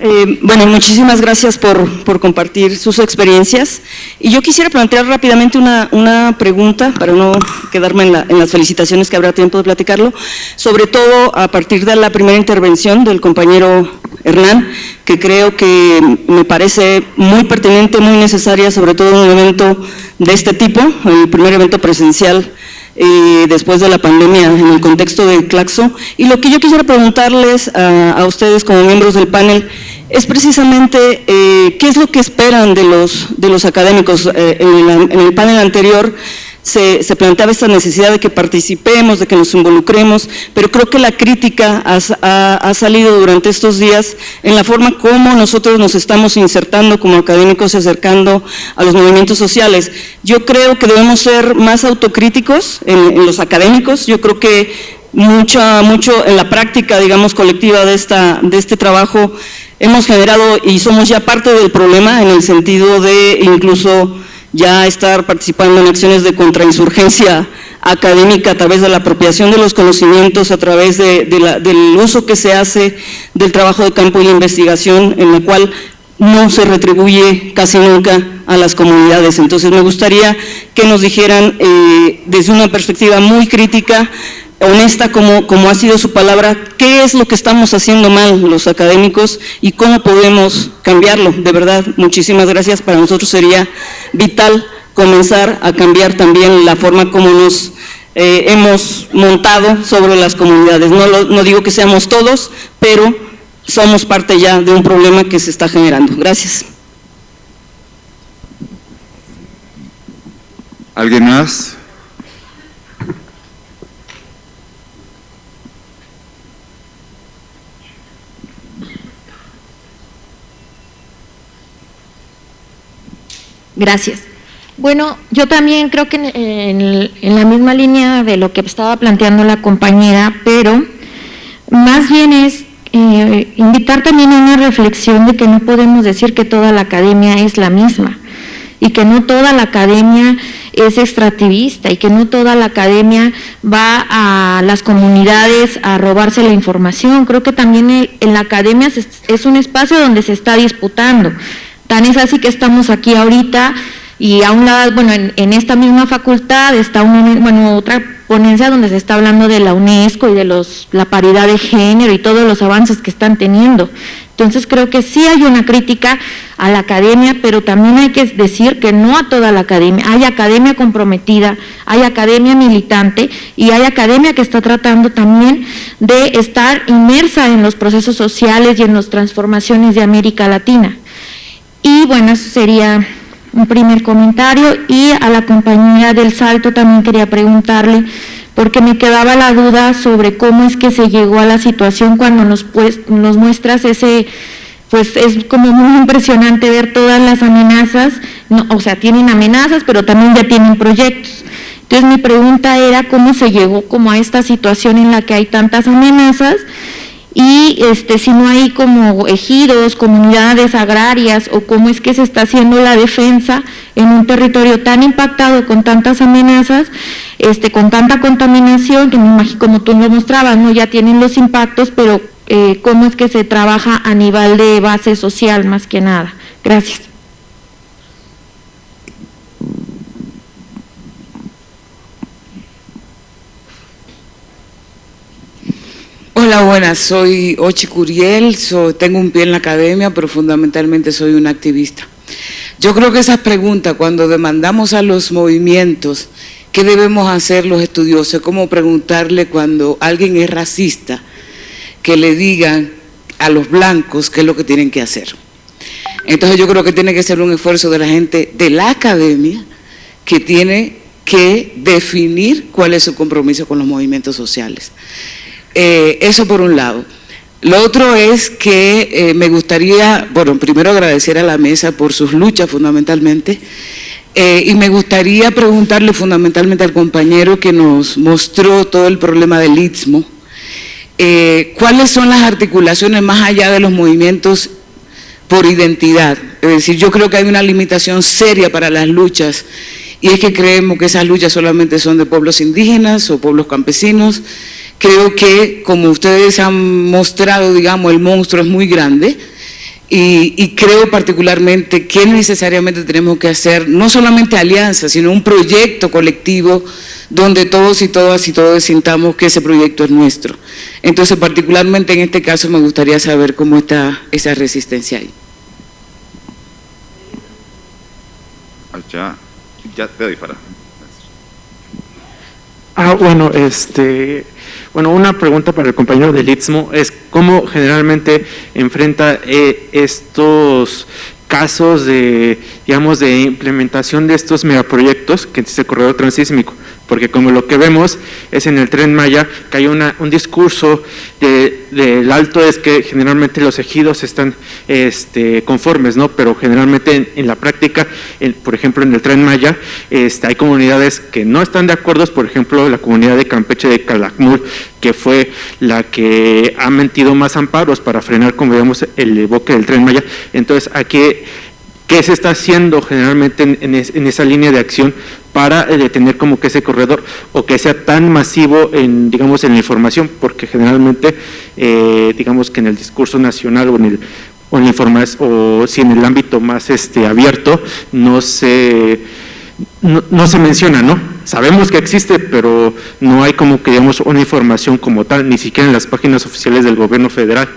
Eh, bueno, muchísimas gracias por, compartir sus experiencias. Y yo quisiera plantear rápidamente una, pregunta, para no quedarme en, las felicitaciones que habrá tiempo de platicarlo, sobre todo a partir de la primera intervención del compañero Hernán, que creo que me parece muy pertinente, muy necesaria, sobre todo en un evento de este tipo, el primer evento presencial eh, después de la pandemia en el contexto del Claxo. Y lo que yo quisiera preguntarles a, ustedes como miembros del panel es precisamente eh, qué es lo que esperan de los, de los académicos. Eh, en, en el panel anterior se, planteaba esta necesidad de que participemos, de que nos involucremos, pero creo que la crítica ha, salido durante estos días en la forma como nosotros nos estamos insertando como académicos y acercando a los movimientos sociales. Yo creo que debemos ser más autocríticos en, los académicos, yo creo que mucho, mucho en la práctica, digamos, colectiva de, esta, de este trabajo hemos generado y somos ya parte del problema en el sentido de incluso ya estar participando en acciones de contrainsurgencia académica a través de la apropiación de los conocimientos, a través del uso que se hace del trabajo de campo y la investigación, en la cual no se retribuye casi nunca a las comunidades. Entonces me gustaría que nos dijeran eh, desde una perspectiva muy crítica honesta como, como ha sido su palabra, qué es lo que estamos haciendo mal los académicos y cómo podemos cambiarlo. De verdad, muchísimas gracias. Para nosotros sería vital comenzar a cambiar también la forma como nos eh, hemos montado sobre las comunidades. No, no digo que seamos todos, pero somos parte ya de un problema que se está generando. Gracias. ¿Alguien más? Gracias. Bueno, yo también creo que en, la misma línea de lo que estaba planteando la compañera, pero más bien es eh, invitar también a una reflexión de que no podemos decir que toda la academia es la misma y que no toda la academia es extractivista y que no toda la academia va a las comunidades a robarse la información. Creo que también en la academia es un espacio donde se está disputando. Tan es así que estamos aquí ahorita y a un lado, bueno, en, esta misma facultad está bueno, otra ponencia donde se está hablando de la UNESCO y de los, la paridad de género y todos los avances que están teniendo. Entonces creo que sí hay una crítica a la academia, pero también hay que decir que no a toda la academia. Hay academia comprometida, hay academia militante y hay academia que está tratando también de estar inmersa en los procesos sociales y en las transformaciones de América Latina. Y bueno, eso sería un primer comentario. Y a la compañía del Salto también quería preguntarle porque me quedaba la duda sobre cómo es que se llegó a la situación cuando nos, pues, nos muestras ese, pues es como muy impresionante ver todas las amenazas, o sea, tienen amenazas, pero también ya tienen proyectos. Entonces mi pregunta era cómo se llegó como a esta situación en la que hay tantas amenazas y este, si no hay como ejidos, comunidades agrarias o cómo es que se está haciendo la defensa en un territorio tan impactado con tantas amenazas, este, con tanta contaminación, que me imagino como tú lo mostrabas, ¿no? ya tienen los impactos, pero eh, cómo es que se trabaja a nivel de base social más que nada. Gracias. Hola, buenas, soy Ochi Curiel, tengo un pie en la academia, pero fundamentalmente soy una activista. Yo creo que esas preguntas, cuando demandamos a los movimientos, ¿qué debemos hacer los estudiosos? Es como preguntarle cuando alguien es racista, que le digan a los blancos qué es lo que tienen que hacer. Entonces yo creo que tiene que ser un esfuerzo de la gente de la academia que tiene que definir cuál es su compromiso con los movimientos sociales. Eh, eso por un lado. Lo otro es que eh, me gustaría, bueno, primero agradecer a la mesa por sus luchas fundamentalmente, eh, y me gustaría preguntarle fundamentalmente al compañero que nos mostró todo el problema del Istmo, ¿cuáles son las articulaciones más allá de los movimientos por identidad? Es decir, yo creo que hay una limitación seria para las luchas y es que creemos que esas luchas solamente son de pueblos indígenas o pueblos campesinos, Creo que, como ustedes han mostrado, digamos, el monstruo es muy grande y, creo particularmente que necesariamente tenemos que hacer no solamente alianzas, sino un proyecto colectivo donde todos y todas y todos sintamos que ese proyecto es nuestro. Entonces, particularmente en este caso, me gustaría saber cómo está esa resistencia ahí. Ya, ya te doy para. Ah, bueno, este bueno, una pregunta para el compañero del Istmo es cómo generalmente enfrenta eh, estos casos de, digamos, de implementación de estos megaproyectos, que es el corredor transísmico porque como lo que vemos es en el Tren Maya que hay una, un discurso del alto es que generalmente los ejidos están este, conformes, ¿no? pero generalmente en, la práctica, por ejemplo en el Tren Maya, este, hay comunidades que no están de acuerdo, por ejemplo la comunidad de Campeche de Calakmul, que fue la que ha mentido más amparos para frenar, como vemos, el boque del Tren Maya. Entonces aquí ¿Qué se está haciendo generalmente en, esa línea de acción para eh, detener como que ese corredor o que sea tan masivo en, digamos, en la información? Porque generalmente, eh, digamos que en el discurso nacional o en el en o si en el ámbito más este abierto no se no, se menciona, ¿no? Sabemos que existe, pero no hay como que digamos una información como tal, ni siquiera en las páginas oficiales del gobierno federal.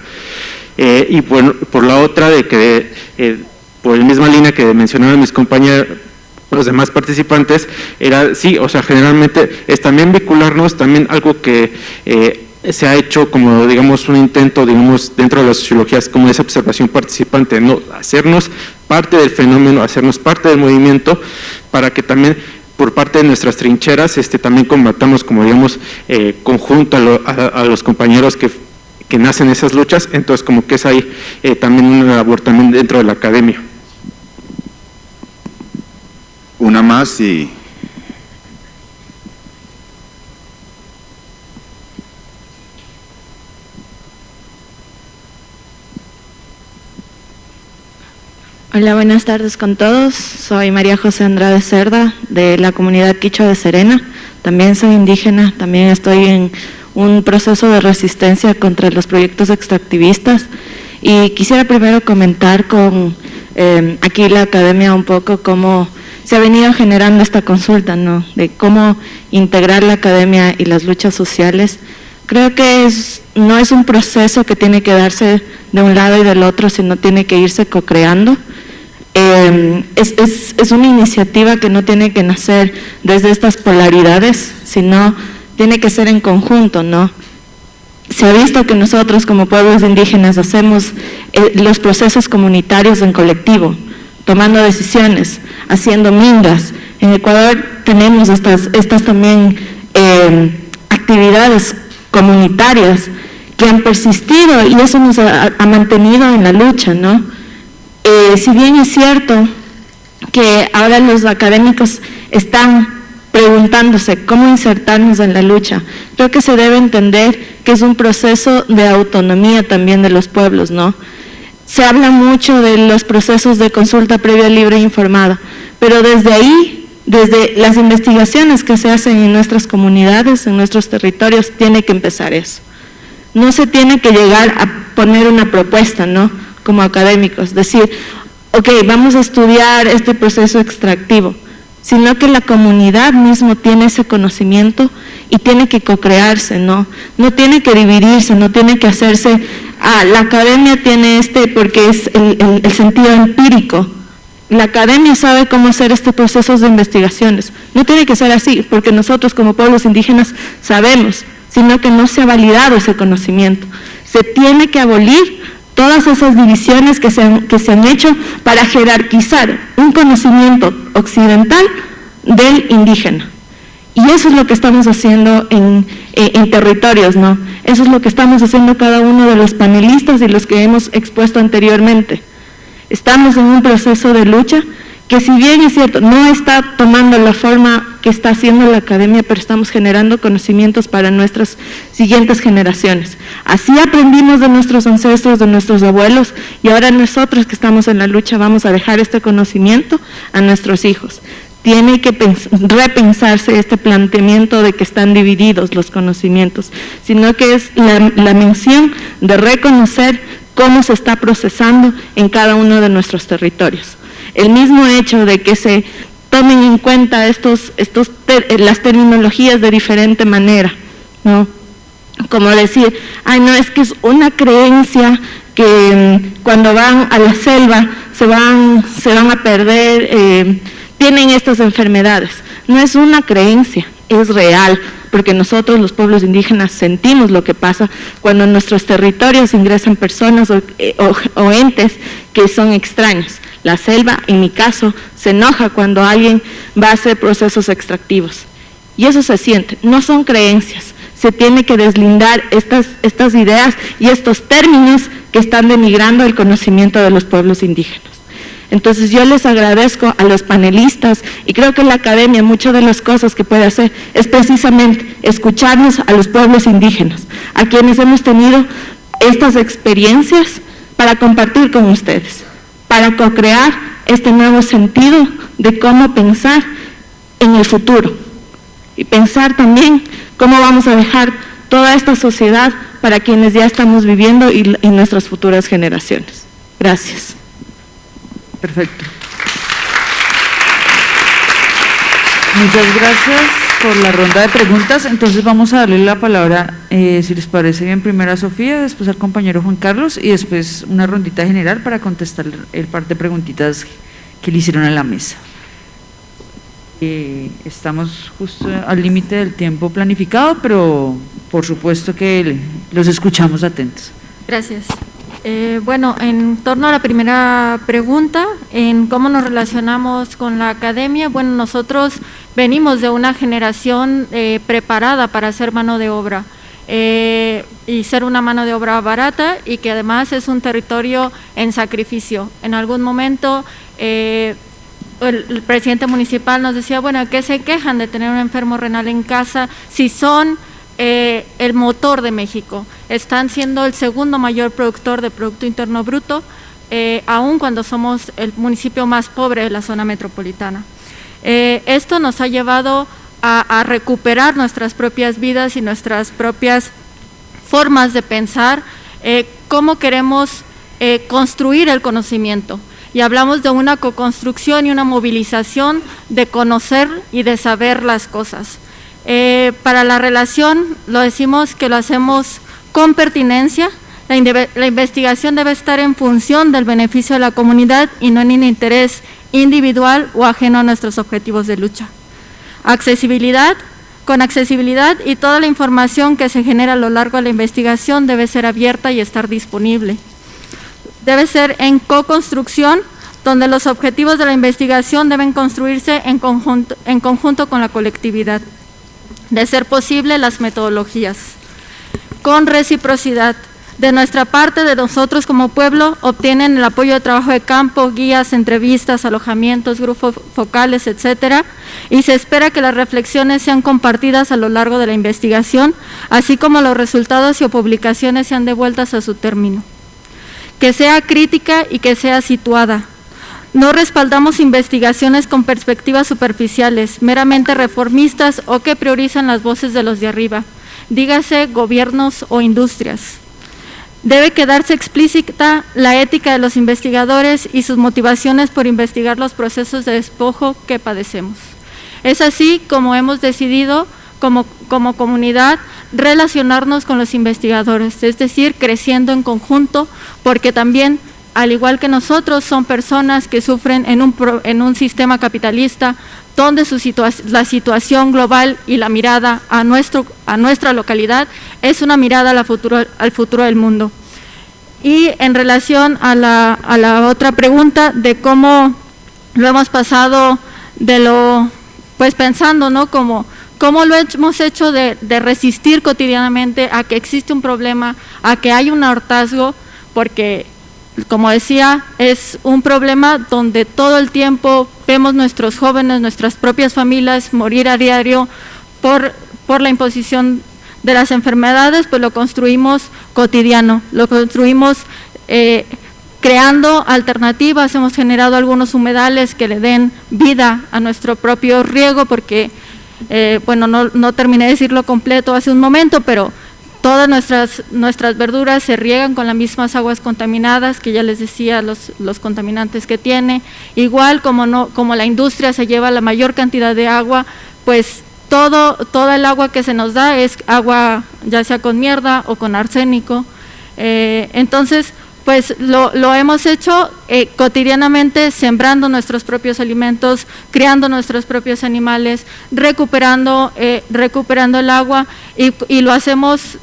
Eh, y bueno, por la otra de que por la misma línea que mencionaron mis compañeros, los demás participantes, era, sí, o sea, generalmente es también vincularnos, también algo que eh, se ha hecho como, digamos, un intento, digamos, dentro de las sociologías, como esa observación participante, ¿no? hacernos parte del fenómeno, hacernos parte del movimiento, para que también por parte de nuestras trincheras este, también combatamos, como digamos, eh, conjunto a, los compañeros que que nacen esas luchas, entonces como que es ahí eh, también una labor también dentro de la academia. Una más y... Hola, buenas tardes con todos. Soy María José Andrade Cerda, de la comunidad Quichua de Serena. También soy indígena, también estoy en un proceso de resistencia contra los proyectos extractivistas. Y quisiera primero comentar con eh, aquí la academia un poco cómo se ha venido generando esta consulta, ¿no? De cómo integrar la academia y las luchas sociales. Creo que no es un proceso que tiene que darse de un lado y del otro, sino tiene que irse co-creando. Es, es, es, una iniciativa que no tiene que nacer desde estas polaridades, sino tiene que ser en conjunto, ¿no? Se ha visto que nosotros como pueblos indígenas hacemos eh, los procesos comunitarios en colectivo, tomando decisiones, haciendo mingas. En Ecuador tenemos estas, también eh, actividades comunitarias que han persistido y eso nos ha, ha mantenido en la lucha, ¿no? Eh, si bien es cierto que ahora los académicos están preguntándose cómo insertarnos en la lucha, creo que se debe entender que es un proceso de autonomía también de los pueblos, ¿no? Se habla mucho de los procesos de consulta previa libre e informada, pero desde ahí, desde las investigaciones que se hacen en nuestras comunidades, en nuestros territorios, tiene que empezar eso. No se tiene que llegar a poner una propuesta, ¿no?, como académicos, decir, ok, vamos a estudiar este proceso extractivo, sino que la comunidad mismo tiene ese conocimiento y tiene que co-crearse, ¿no? No tiene que dividirse, no tiene que hacerse, ah, la academia tiene este porque es el, el, el sentido empírico, la academia sabe cómo hacer este proceso de investigaciones, no tiene que ser así, porque nosotros como pueblos indígenas sabemos, sino que no se ha validado ese conocimiento, se tiene que abolir todas esas divisiones que se, han, que se han hecho para jerarquizar un conocimiento occidental del indígena. Y eso es lo que estamos haciendo en, en, en, territorios, ¿no? Eso es lo que estamos haciendo cada uno de los panelistas y los que hemos expuesto anteriormente. Estamos en un proceso de lucha que si bien es cierto, no está tomando la forma que está haciendo la academia, pero estamos generando conocimientos para nuestras siguientes generaciones. Así aprendimos de nuestros ancestros, de nuestros abuelos, y ahora nosotros que estamos en la lucha vamos a dejar este conocimiento a nuestros hijos. Tiene que repensarse este planteamiento de que están divididos los conocimientos, sino que es la, mención de reconocer cómo se está procesando en cada uno de nuestros territorios. El mismo hecho de que se tomen en cuenta estos, estos ter, las terminologías de diferente manera, ¿no? Como decir, ay no, es que es una creencia que mm, cuando van a la selva se van, se van a perder, eh, tienen estas enfermedades. No es una creencia, es real, porque nosotros los pueblos indígenas sentimos lo que pasa cuando en nuestros territorios ingresan personas o, eh, o entes que son extraños. La selva, en mi caso, se enoja cuando alguien va a hacer procesos extractivos. Y eso se siente, no son creencias. Se tiene que deslindar estas, estas ideas y estos términos que están denigrando el conocimiento de los pueblos indígenas. Entonces yo les agradezco a los panelistas y creo que la academia muchas de las cosas que puede hacer es precisamente escucharnos a los pueblos indígenas, a quienes hemos tenido estas experiencias para compartir con ustedes para co-crear este nuevo sentido de cómo pensar en el futuro y pensar también cómo vamos a dejar toda esta sociedad para quienes ya estamos viviendo y, y nuestras futuras generaciones. Gracias. Perfecto. Muchas gracias por la ronda de preguntas. Entonces vamos a darle la palabra, eh, si les parece bien, primero a Sofía, después al compañero Juan Carlos y después una rondita general para contestar el par de preguntitas que le hicieron a la mesa. Eh, estamos justo al límite del tiempo planificado, pero por supuesto que los escuchamos atentos. Gracias. Eh, bueno, en torno a la primera pregunta, en cómo nos relacionamos con la academia, bueno, nosotros venimos de una generación eh, preparada para ser mano de obra eh, y ser una mano de obra barata y que además es un territorio en sacrificio. En algún momento eh, el, el, presidente municipal nos decía, bueno, ¿qué se quejan de tener un enfermo renal en casa si son eh, el motor de México. Están siendo el segundo mayor productor de Producto Interno Bruto, eh, aun cuando somos el municipio más pobre de la zona metropolitana. Eh, esto nos ha llevado a, recuperar nuestras propias vidas y nuestras propias formas de pensar cómo queremos construir el conocimiento y hablamos de una co-construcción y una movilización de conocer y de saber las cosas. Eh, para la relación lo decimos que lo hacemos con pertinencia, la, investigación debe estar en función del beneficio de la comunidad y no en un interés individual o ajeno a nuestros objetivos de lucha. Accesibilidad, con accesibilidad y toda la información que se genera a lo largo de la investigación debe ser abierta y estar disponible. Debe ser en co-construcción, donde los objetivos de la investigación deben construirse en conjunto con la colectividad de ser posible las metodologías. Con reciprocidad, de nuestra parte, de nosotros como pueblo, obtienen el apoyo de trabajo de campo, guías, entrevistas, alojamientos, grupos focales, etcétera, y se espera que las reflexiones sean compartidas a lo largo de la investigación, así como los resultados y publicaciones sean devueltas a su término. Que sea crítica y que sea situada, no respaldamos investigaciones con perspectivas superficiales, meramente reformistas o que priorizan las voces de los de arriba, dígase gobiernos o industrias. Debe quedarse explícita la ética de los investigadores y sus motivaciones por investigar los procesos de despojo que padecemos. Es así como hemos decidido como, como comunidad relacionarnos con los investigadores, es decir, creciendo en conjunto, porque también al igual que nosotros, son personas que sufren en un, sistema capitalista donde la situación global y la mirada a, nuestra localidad es una mirada al futuro, del mundo. Y en relación a la, otra pregunta de cómo lo hemos pasado de lo, pues pensando, ¿no? Cómo lo hemos hecho de, de resistir cotidianamente a que existe un problema, a que hay un hartazgo, porque como decía, es un problema donde todo el tiempo vemos nuestros jóvenes, nuestras propias familias morir a diario por, por la imposición de las enfermedades, pues lo construimos cotidiano, lo construimos eh, creando alternativas, hemos generado algunos humedales que le den vida a nuestro propio riego, porque, eh, bueno, no, no terminé de decirlo completo hace un momento, pero Todas nuestras, nuestras verduras se riegan con las mismas aguas contaminadas, que ya les decía los, los contaminantes que tiene. Igual como, no, como la industria se lleva la mayor cantidad de agua, pues todo, toda el agua que se nos da es agua ya sea con mierda o con arsénico. Eh, entonces, pues lo, lo, hemos hecho eh, cotidianamente sembrando nuestros propios alimentos, criando nuestros propios animales, recuperando, eh, recuperando el agua y, y, lo hacemos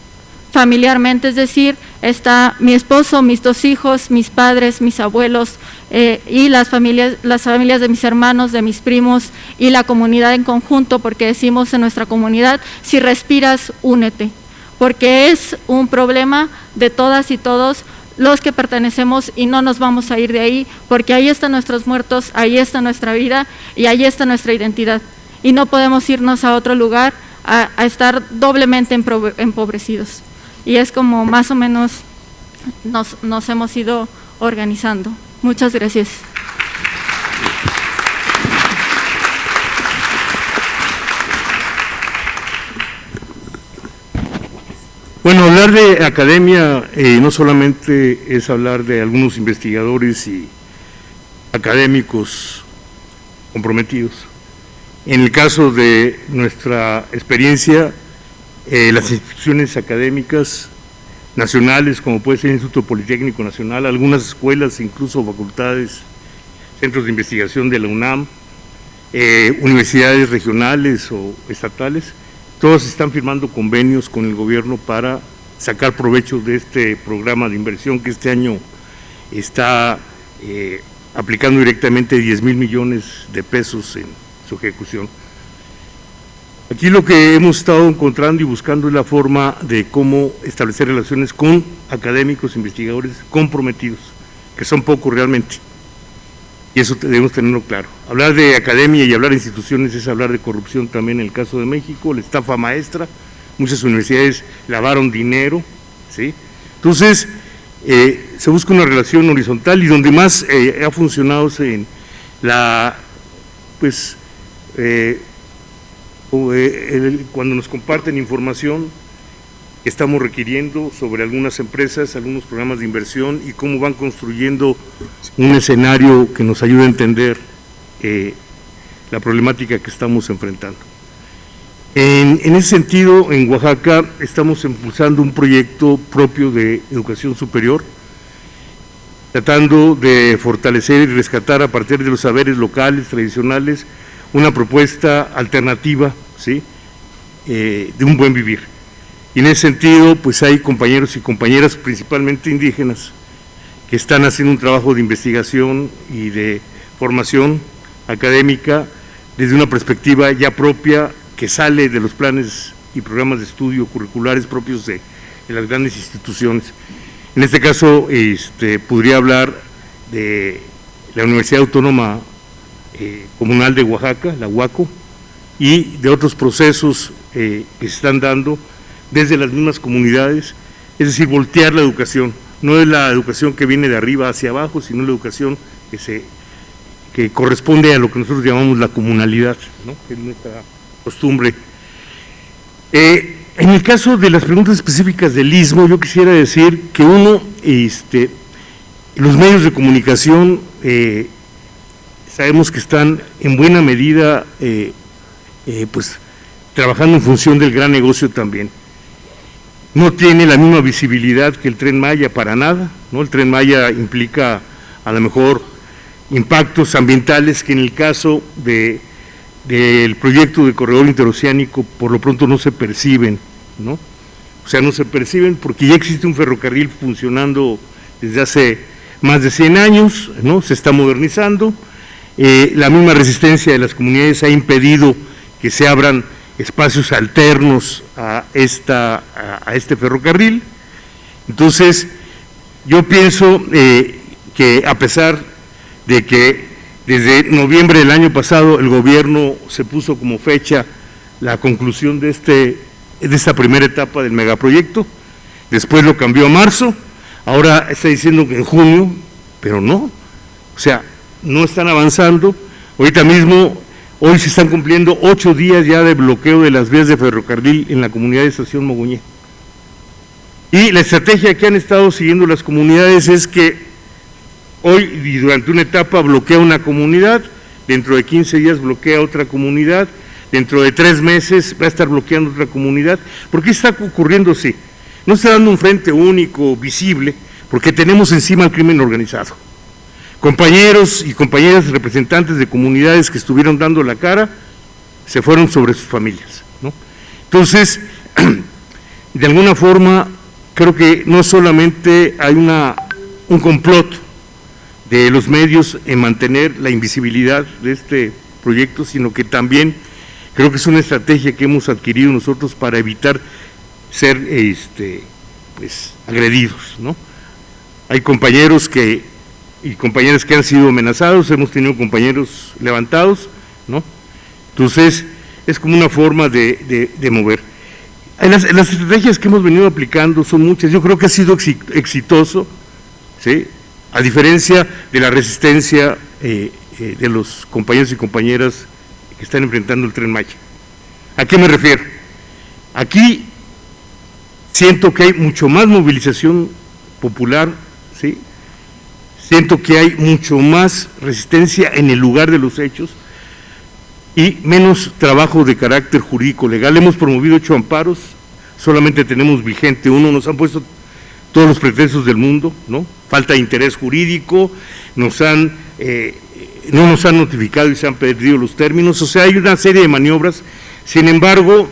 familiarmente, es decir, está mi esposo, mis dos hijos, mis padres, mis abuelos eh, y las familias, las familias de mis hermanos, de mis primos y la comunidad en conjunto, porque decimos en nuestra comunidad, si respiras, únete, porque es un problema de todas y todos los que pertenecemos y no nos vamos a ir de ahí, porque ahí están nuestros muertos, ahí está nuestra vida y ahí está nuestra identidad. Y no podemos irnos a otro lugar a, a estar doblemente empobrecidos y es como más o menos nos, hemos ido organizando. Muchas gracias. Bueno, hablar de academia eh, no solamente es hablar de algunos investigadores y académicos comprometidos. En el caso de nuestra experiencia, eh, las instituciones académicas nacionales, como puede ser el Instituto Politécnico Nacional, algunas escuelas, incluso facultades, centros de investigación de la UNAM, eh, universidades regionales o estatales, todos están firmando convenios con el gobierno para sacar provecho de este programa de inversión que este año está eh, aplicando directamente 10 mil millones de pesos en su ejecución. Aquí lo que hemos estado encontrando y buscando es la forma de cómo establecer relaciones con académicos, investigadores comprometidos, que son pocos realmente. Y eso debemos tenerlo claro. Hablar de academia y hablar de instituciones es hablar de corrupción también en el caso de México, la estafa maestra, muchas universidades lavaron dinero, ¿sí? Entonces, eh, se busca una relación horizontal y donde más eh, ha funcionado en la, pues, eh, cuando nos comparten información estamos requiriendo sobre algunas empresas, algunos programas de inversión y cómo van construyendo un escenario que nos ayude a entender la problemática que estamos enfrentando. En, ese sentido, en Oaxaca estamos impulsando un proyecto propio de educación superior, tratando de fortalecer y rescatar a partir de los saberes locales, tradicionales, una propuesta alternativa ¿sí? Eh, de un buen vivir. Y en ese sentido, pues hay compañeros y compañeras, principalmente indígenas, que están haciendo un trabajo de investigación y de formación académica desde una perspectiva ya propia que sale de los planes y programas de estudio curriculares propios de, las grandes instituciones. En este caso, este, podría hablar de la Universidad Autónoma eh, Comunal de Oaxaca, la UACO, y de otros procesos eh, que se están dando desde las mismas comunidades, es decir, voltear la educación. No es la educación que viene de arriba hacia abajo, sino la educación que, se, que corresponde a lo que nosotros llamamos la comunalidad, ¿no? que es nuestra costumbre. Eh, en el caso de las preguntas específicas del istmo, yo quisiera decir que uno, este, los medios de comunicación sabemos que están en buena medida eh, pues trabajando en función del gran negocio también. No tiene la misma visibilidad que el Tren Maya para nada, ¿no? El Tren Maya implica a lo mejor impactos ambientales que en el caso de del proyecto de corredor interoceánico por lo pronto no se perciben, ¿no? O sea, no se perciben porque ya existe un ferrocarril funcionando desde hace más de 100 años, ¿no? Se está modernizando, eh, la misma resistencia de las comunidades ha impedido que se abran espacios alternos a, esta, a, este ferrocarril. Entonces, yo pienso eh, que a pesar de que desde noviembre del año pasado el gobierno se puso como fecha la conclusión de, este, de esta primera etapa del megaproyecto, después lo cambió a marzo, ahora está diciendo que en junio, pero no, o sea, no están avanzando, ahorita mismo, hoy se están cumpliendo ocho días ya de bloqueo de las vías de ferrocarril en la comunidad de Estación Moguñé. Y la estrategia que han estado siguiendo las comunidades es que Hoy y durante una etapa bloquea una comunidad, dentro de 15 días bloquea otra comunidad, dentro de tres meses va a estar bloqueando otra comunidad. ¿Por qué está ocurriendo así? No está dando un frente único, visible, porque tenemos encima el crimen organizado. Compañeros y compañeras representantes de comunidades que estuvieron dando la cara se fueron sobre sus familias. Entonces, [clears throat] de alguna forma, creo que no solamente hay una, un complot de los medios en mantener la invisibilidad de este proyecto, sino que también creo que es una estrategia que hemos adquirido nosotros para evitar ser este, pues, agredidos. ¿no? Hay compañeros que, y compañeras que han sido amenazados, hemos tenido compañeros levantados, ¿no? entonces es como una forma de, mover. Las, las, estrategias que hemos venido aplicando son muchas, yo creo que ha sido exitoso, ¿sí? a diferencia de la resistencia eh, eh, de los compañeros y compañeras que están enfrentando el Tren Maya. ¿A qué me refiero? Aquí siento que hay mucho más movilización popular, ¿sí? Siento que hay mucho más resistencia en el lugar de los hechos y menos trabajo de carácter jurídico legal. Hemos promovido ocho amparos, solamente tenemos vigente uno, nos han puesto todos los pretextos del mundo, ¿no? Falta de interés jurídico, nos han, eh, no nos han notificado y se han perdido los términos, o sea, hay una serie de maniobras, sin embargo,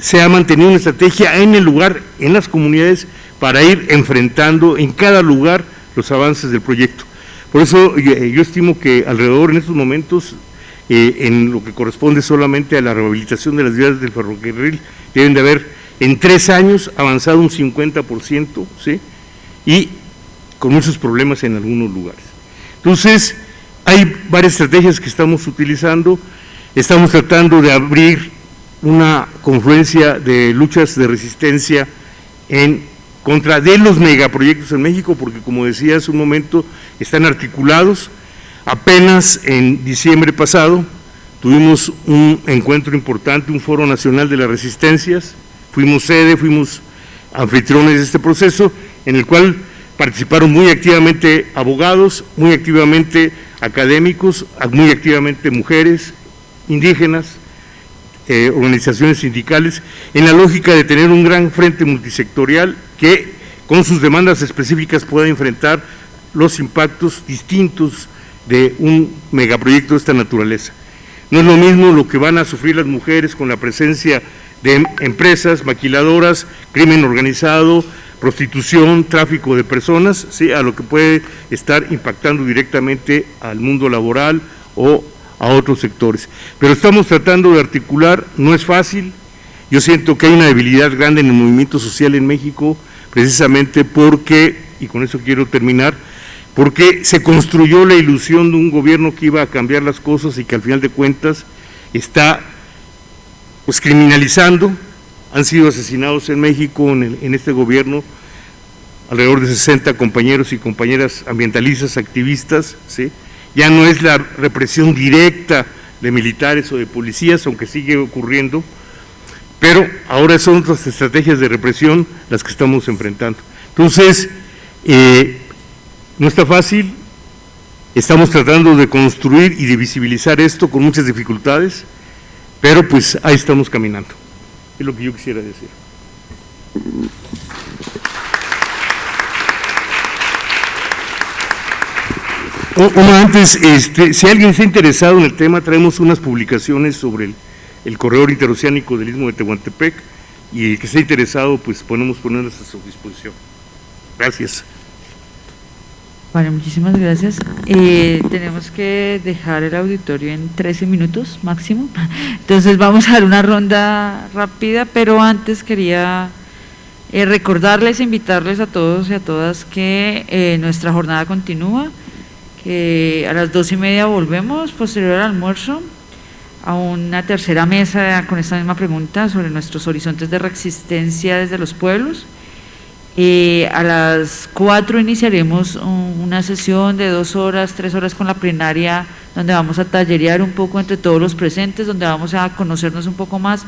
se ha mantenido una estrategia en el lugar, en las comunidades, para ir enfrentando en cada lugar los avances del proyecto. Por eso eh, yo estimo que alrededor en estos momentos, eh, en lo que corresponde solamente a la rehabilitación de las vías del ferrocarril, deben de haber en tres años avanzado un 50%, ¿sí? Y con muchos problemas en algunos lugares. Entonces, hay varias estrategias que estamos utilizando, estamos tratando de abrir una confluencia de luchas de resistencia en contra de los megaproyectos en México, porque como decía hace un momento, están articulados. Apenas en diciembre pasado tuvimos un encuentro importante, un foro nacional de las resistencias, fuimos sede, fuimos anfitriones de este proceso, en el cual participaron muy activamente abogados, muy activamente académicos, muy activamente mujeres, indígenas, eh, organizaciones sindicales, en la lógica de tener un gran frente multisectorial que con sus demandas específicas pueda enfrentar los impactos distintos de un megaproyecto de esta naturaleza. No es lo mismo lo que van a sufrir las mujeres con la presencia de empresas, maquiladoras, crimen organizado, prostitución, tráfico de personas, ¿sí? a lo que puede estar impactando directamente al mundo laboral o a otros sectores. Pero estamos tratando de articular, no es fácil, yo siento que hay una debilidad grande en el movimiento social en México, precisamente porque, y con eso quiero terminar, porque se construyó la ilusión de un gobierno que iba a cambiar las cosas y que al final de cuentas está pues criminalizando, han sido asesinados en México en, en este gobierno alrededor de 60 compañeros y compañeras ambientalistas, activistas, ¿sí? ya no es la represión directa de militares o de policías, aunque sigue ocurriendo, pero ahora son otras estrategias de represión las que estamos enfrentando. Entonces, eh, no está fácil, estamos tratando de construir y de visibilizar esto con muchas dificultades, pero pues ahí estamos caminando. Es lo que yo quisiera decir. Uno antes, este, si alguien está interesado en el tema, traemos unas publicaciones sobre el, corredor interoceánico del Istmo de Tehuantepec y el que esté interesado, pues podemos ponerlas a su disposición. Gracias. Bueno, muchísimas gracias. Eh, tenemos que dejar el auditorio en 13 minutos máximo, [laughs] entonces vamos a dar una ronda rápida, pero antes quería eh, recordarles, invitarles a todos y a todas que eh, nuestra jornada continúa a las dos y media volvemos, posterior al almuerzo, a una tercera mesa con esta misma pregunta sobre nuestros horizontes de resistencia desde los pueblos. a las cuatro iniciaremos una sesión de dos horas, tres horas con la plenaria, donde vamos a tallerear un poco entre todos los presentes, donde vamos a conocernos un poco más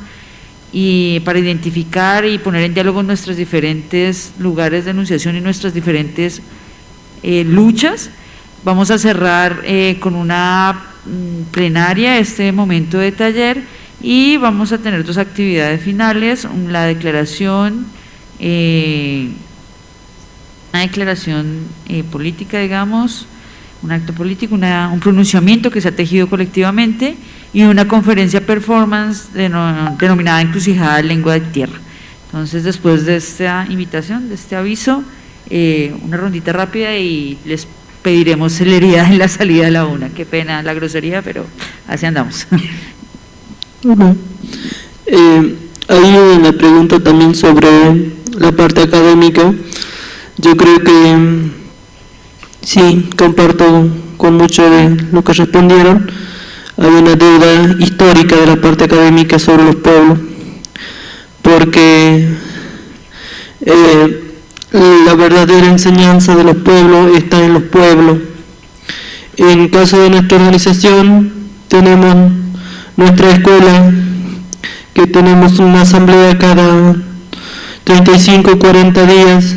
y para identificar y poner en diálogo nuestros diferentes lugares de enunciación y nuestras diferentes eh, luchas Vamos a cerrar eh, con una plenaria este momento de taller y vamos a tener dos actividades finales, la declaración, eh, una declaración eh, política, digamos, un acto político, un pronunciamiento que se ha tejido colectivamente y una conferencia performance denominada Encrucijada Lengua de Tierra. Entonces, después de esta invitación, de este aviso, una rondita rápida y les pediremos celeridad en la salida a la una. Qué pena la grosería, pero así andamos. Eh, hay una pregunta también sobre la parte académica. Yo creo que sí, comparto con mucho de lo que respondieron. Hay una deuda histórica de la parte académica sobre los pueblos, porque eh, la verdadera enseñanza de los pueblos está en los pueblos. En caso de nuestra organización, tenemos nuestra escuela, que tenemos una asamblea cada 35 o 40 días,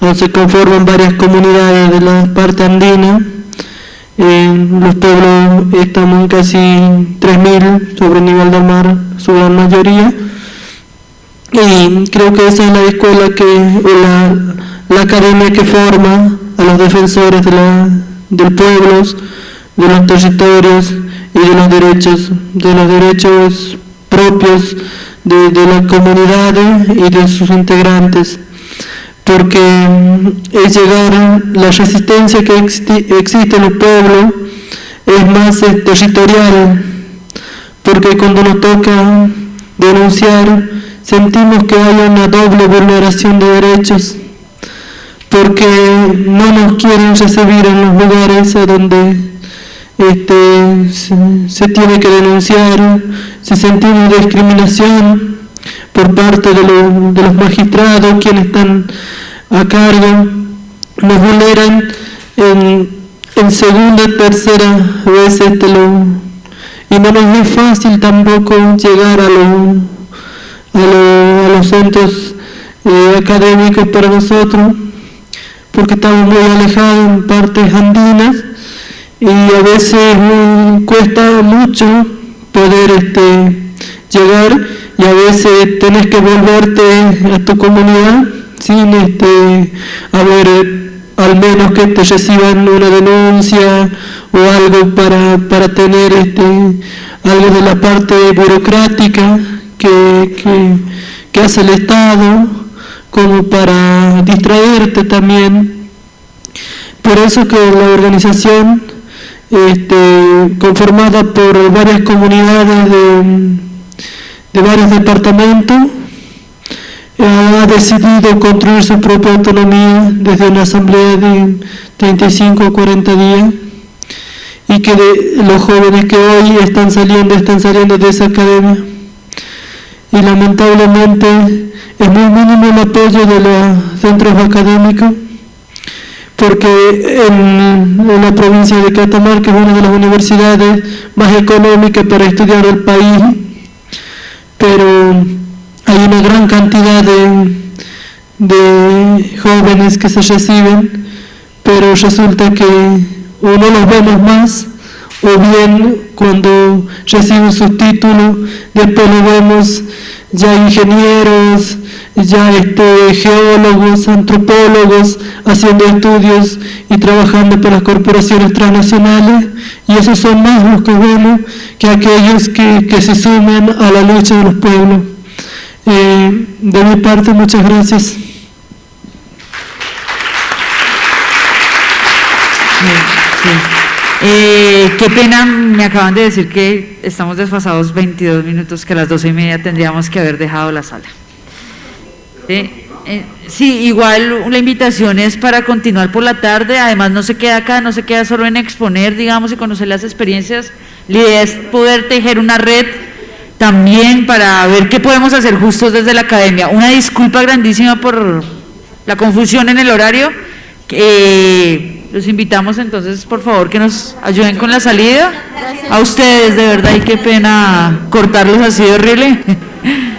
donde se conforman varias comunidades de la parte andina. En los pueblos estamos en casi 3.000 sobre el nivel del mar, su gran mayoría y creo que esa es la escuela que, la, la academia que forma a los defensores de la, del pueblo, de los territorios y de los derechos, de los derechos propios de, de las comunidades y de sus integrantes. Porque es llegar la resistencia que existe en los pueblos es más territorial. Porque cuando nos toca denunciar sentimos que hay una doble vulneración de derechos porque no nos quieren recibir en los lugares a donde este, se, se tiene que denunciar si sentimos discriminación por parte de, los- de los magistrados, quienes están a cargo, nos vulneran en, segunda, tercera vez este, lo, y no nos es fácil tampoco llegar a, lo- a, lo- a los centros eh, académicos para nosotros, porque estamos muy alejados en partes andinas y a veces mm, cuesta mucho poder este, llegar y a veces tenés que volverte a tu comunidad sin este, haber al menos que te reciban una denuncia o algo para, para tener este, algo de la parte burocrática que, hace el Estado como para distraerte también. Por eso que la organización este, conformada por varias comunidades de, varios departamentos, ha decidido construir su propia autonomía desde una asamblea de 35 o 40 días y que los jóvenes que hoy están saliendo, están saliendo de esa academia. Y lamentablemente es muy mínimo el apoyo de los centros académicos porque en, la provincia de Catamarca es una de las universidades más económicas para estudiar el país, pero hay una gran cantidad de, de jóvenes que se reciben, pero resulta que o no los vemos más, o bien cuando reciben sus títulos, después lo vemos ya ingenieros, ya este, geólogos, antropólogos, haciendo estudios y trabajando para las corporaciones transnacionales, y esos son más los que vemos que aquellos que, se suman a la lucha de los pueblos. Eh, de mi parte, muchas gracias. Sí. Eh, qué pena, me acaban de decir que estamos desfasados 22 minutos, que a las 12 y media tendríamos que haber dejado la sala. Sí, eh, sí, igual la invitación es para continuar por la tarde, además no se queda acá, no se queda solo en exponer, digamos, y conocer las experiencias, la idea es poder tejer una red también para ver qué podemos hacer justos desde la academia. Una disculpa grandísima por la confusión en el horario. Eh, los invitamos entonces, por favor, que nos ayuden con la salida. A ustedes, de verdad, y qué pena cortarlos así de horrible. [laughs]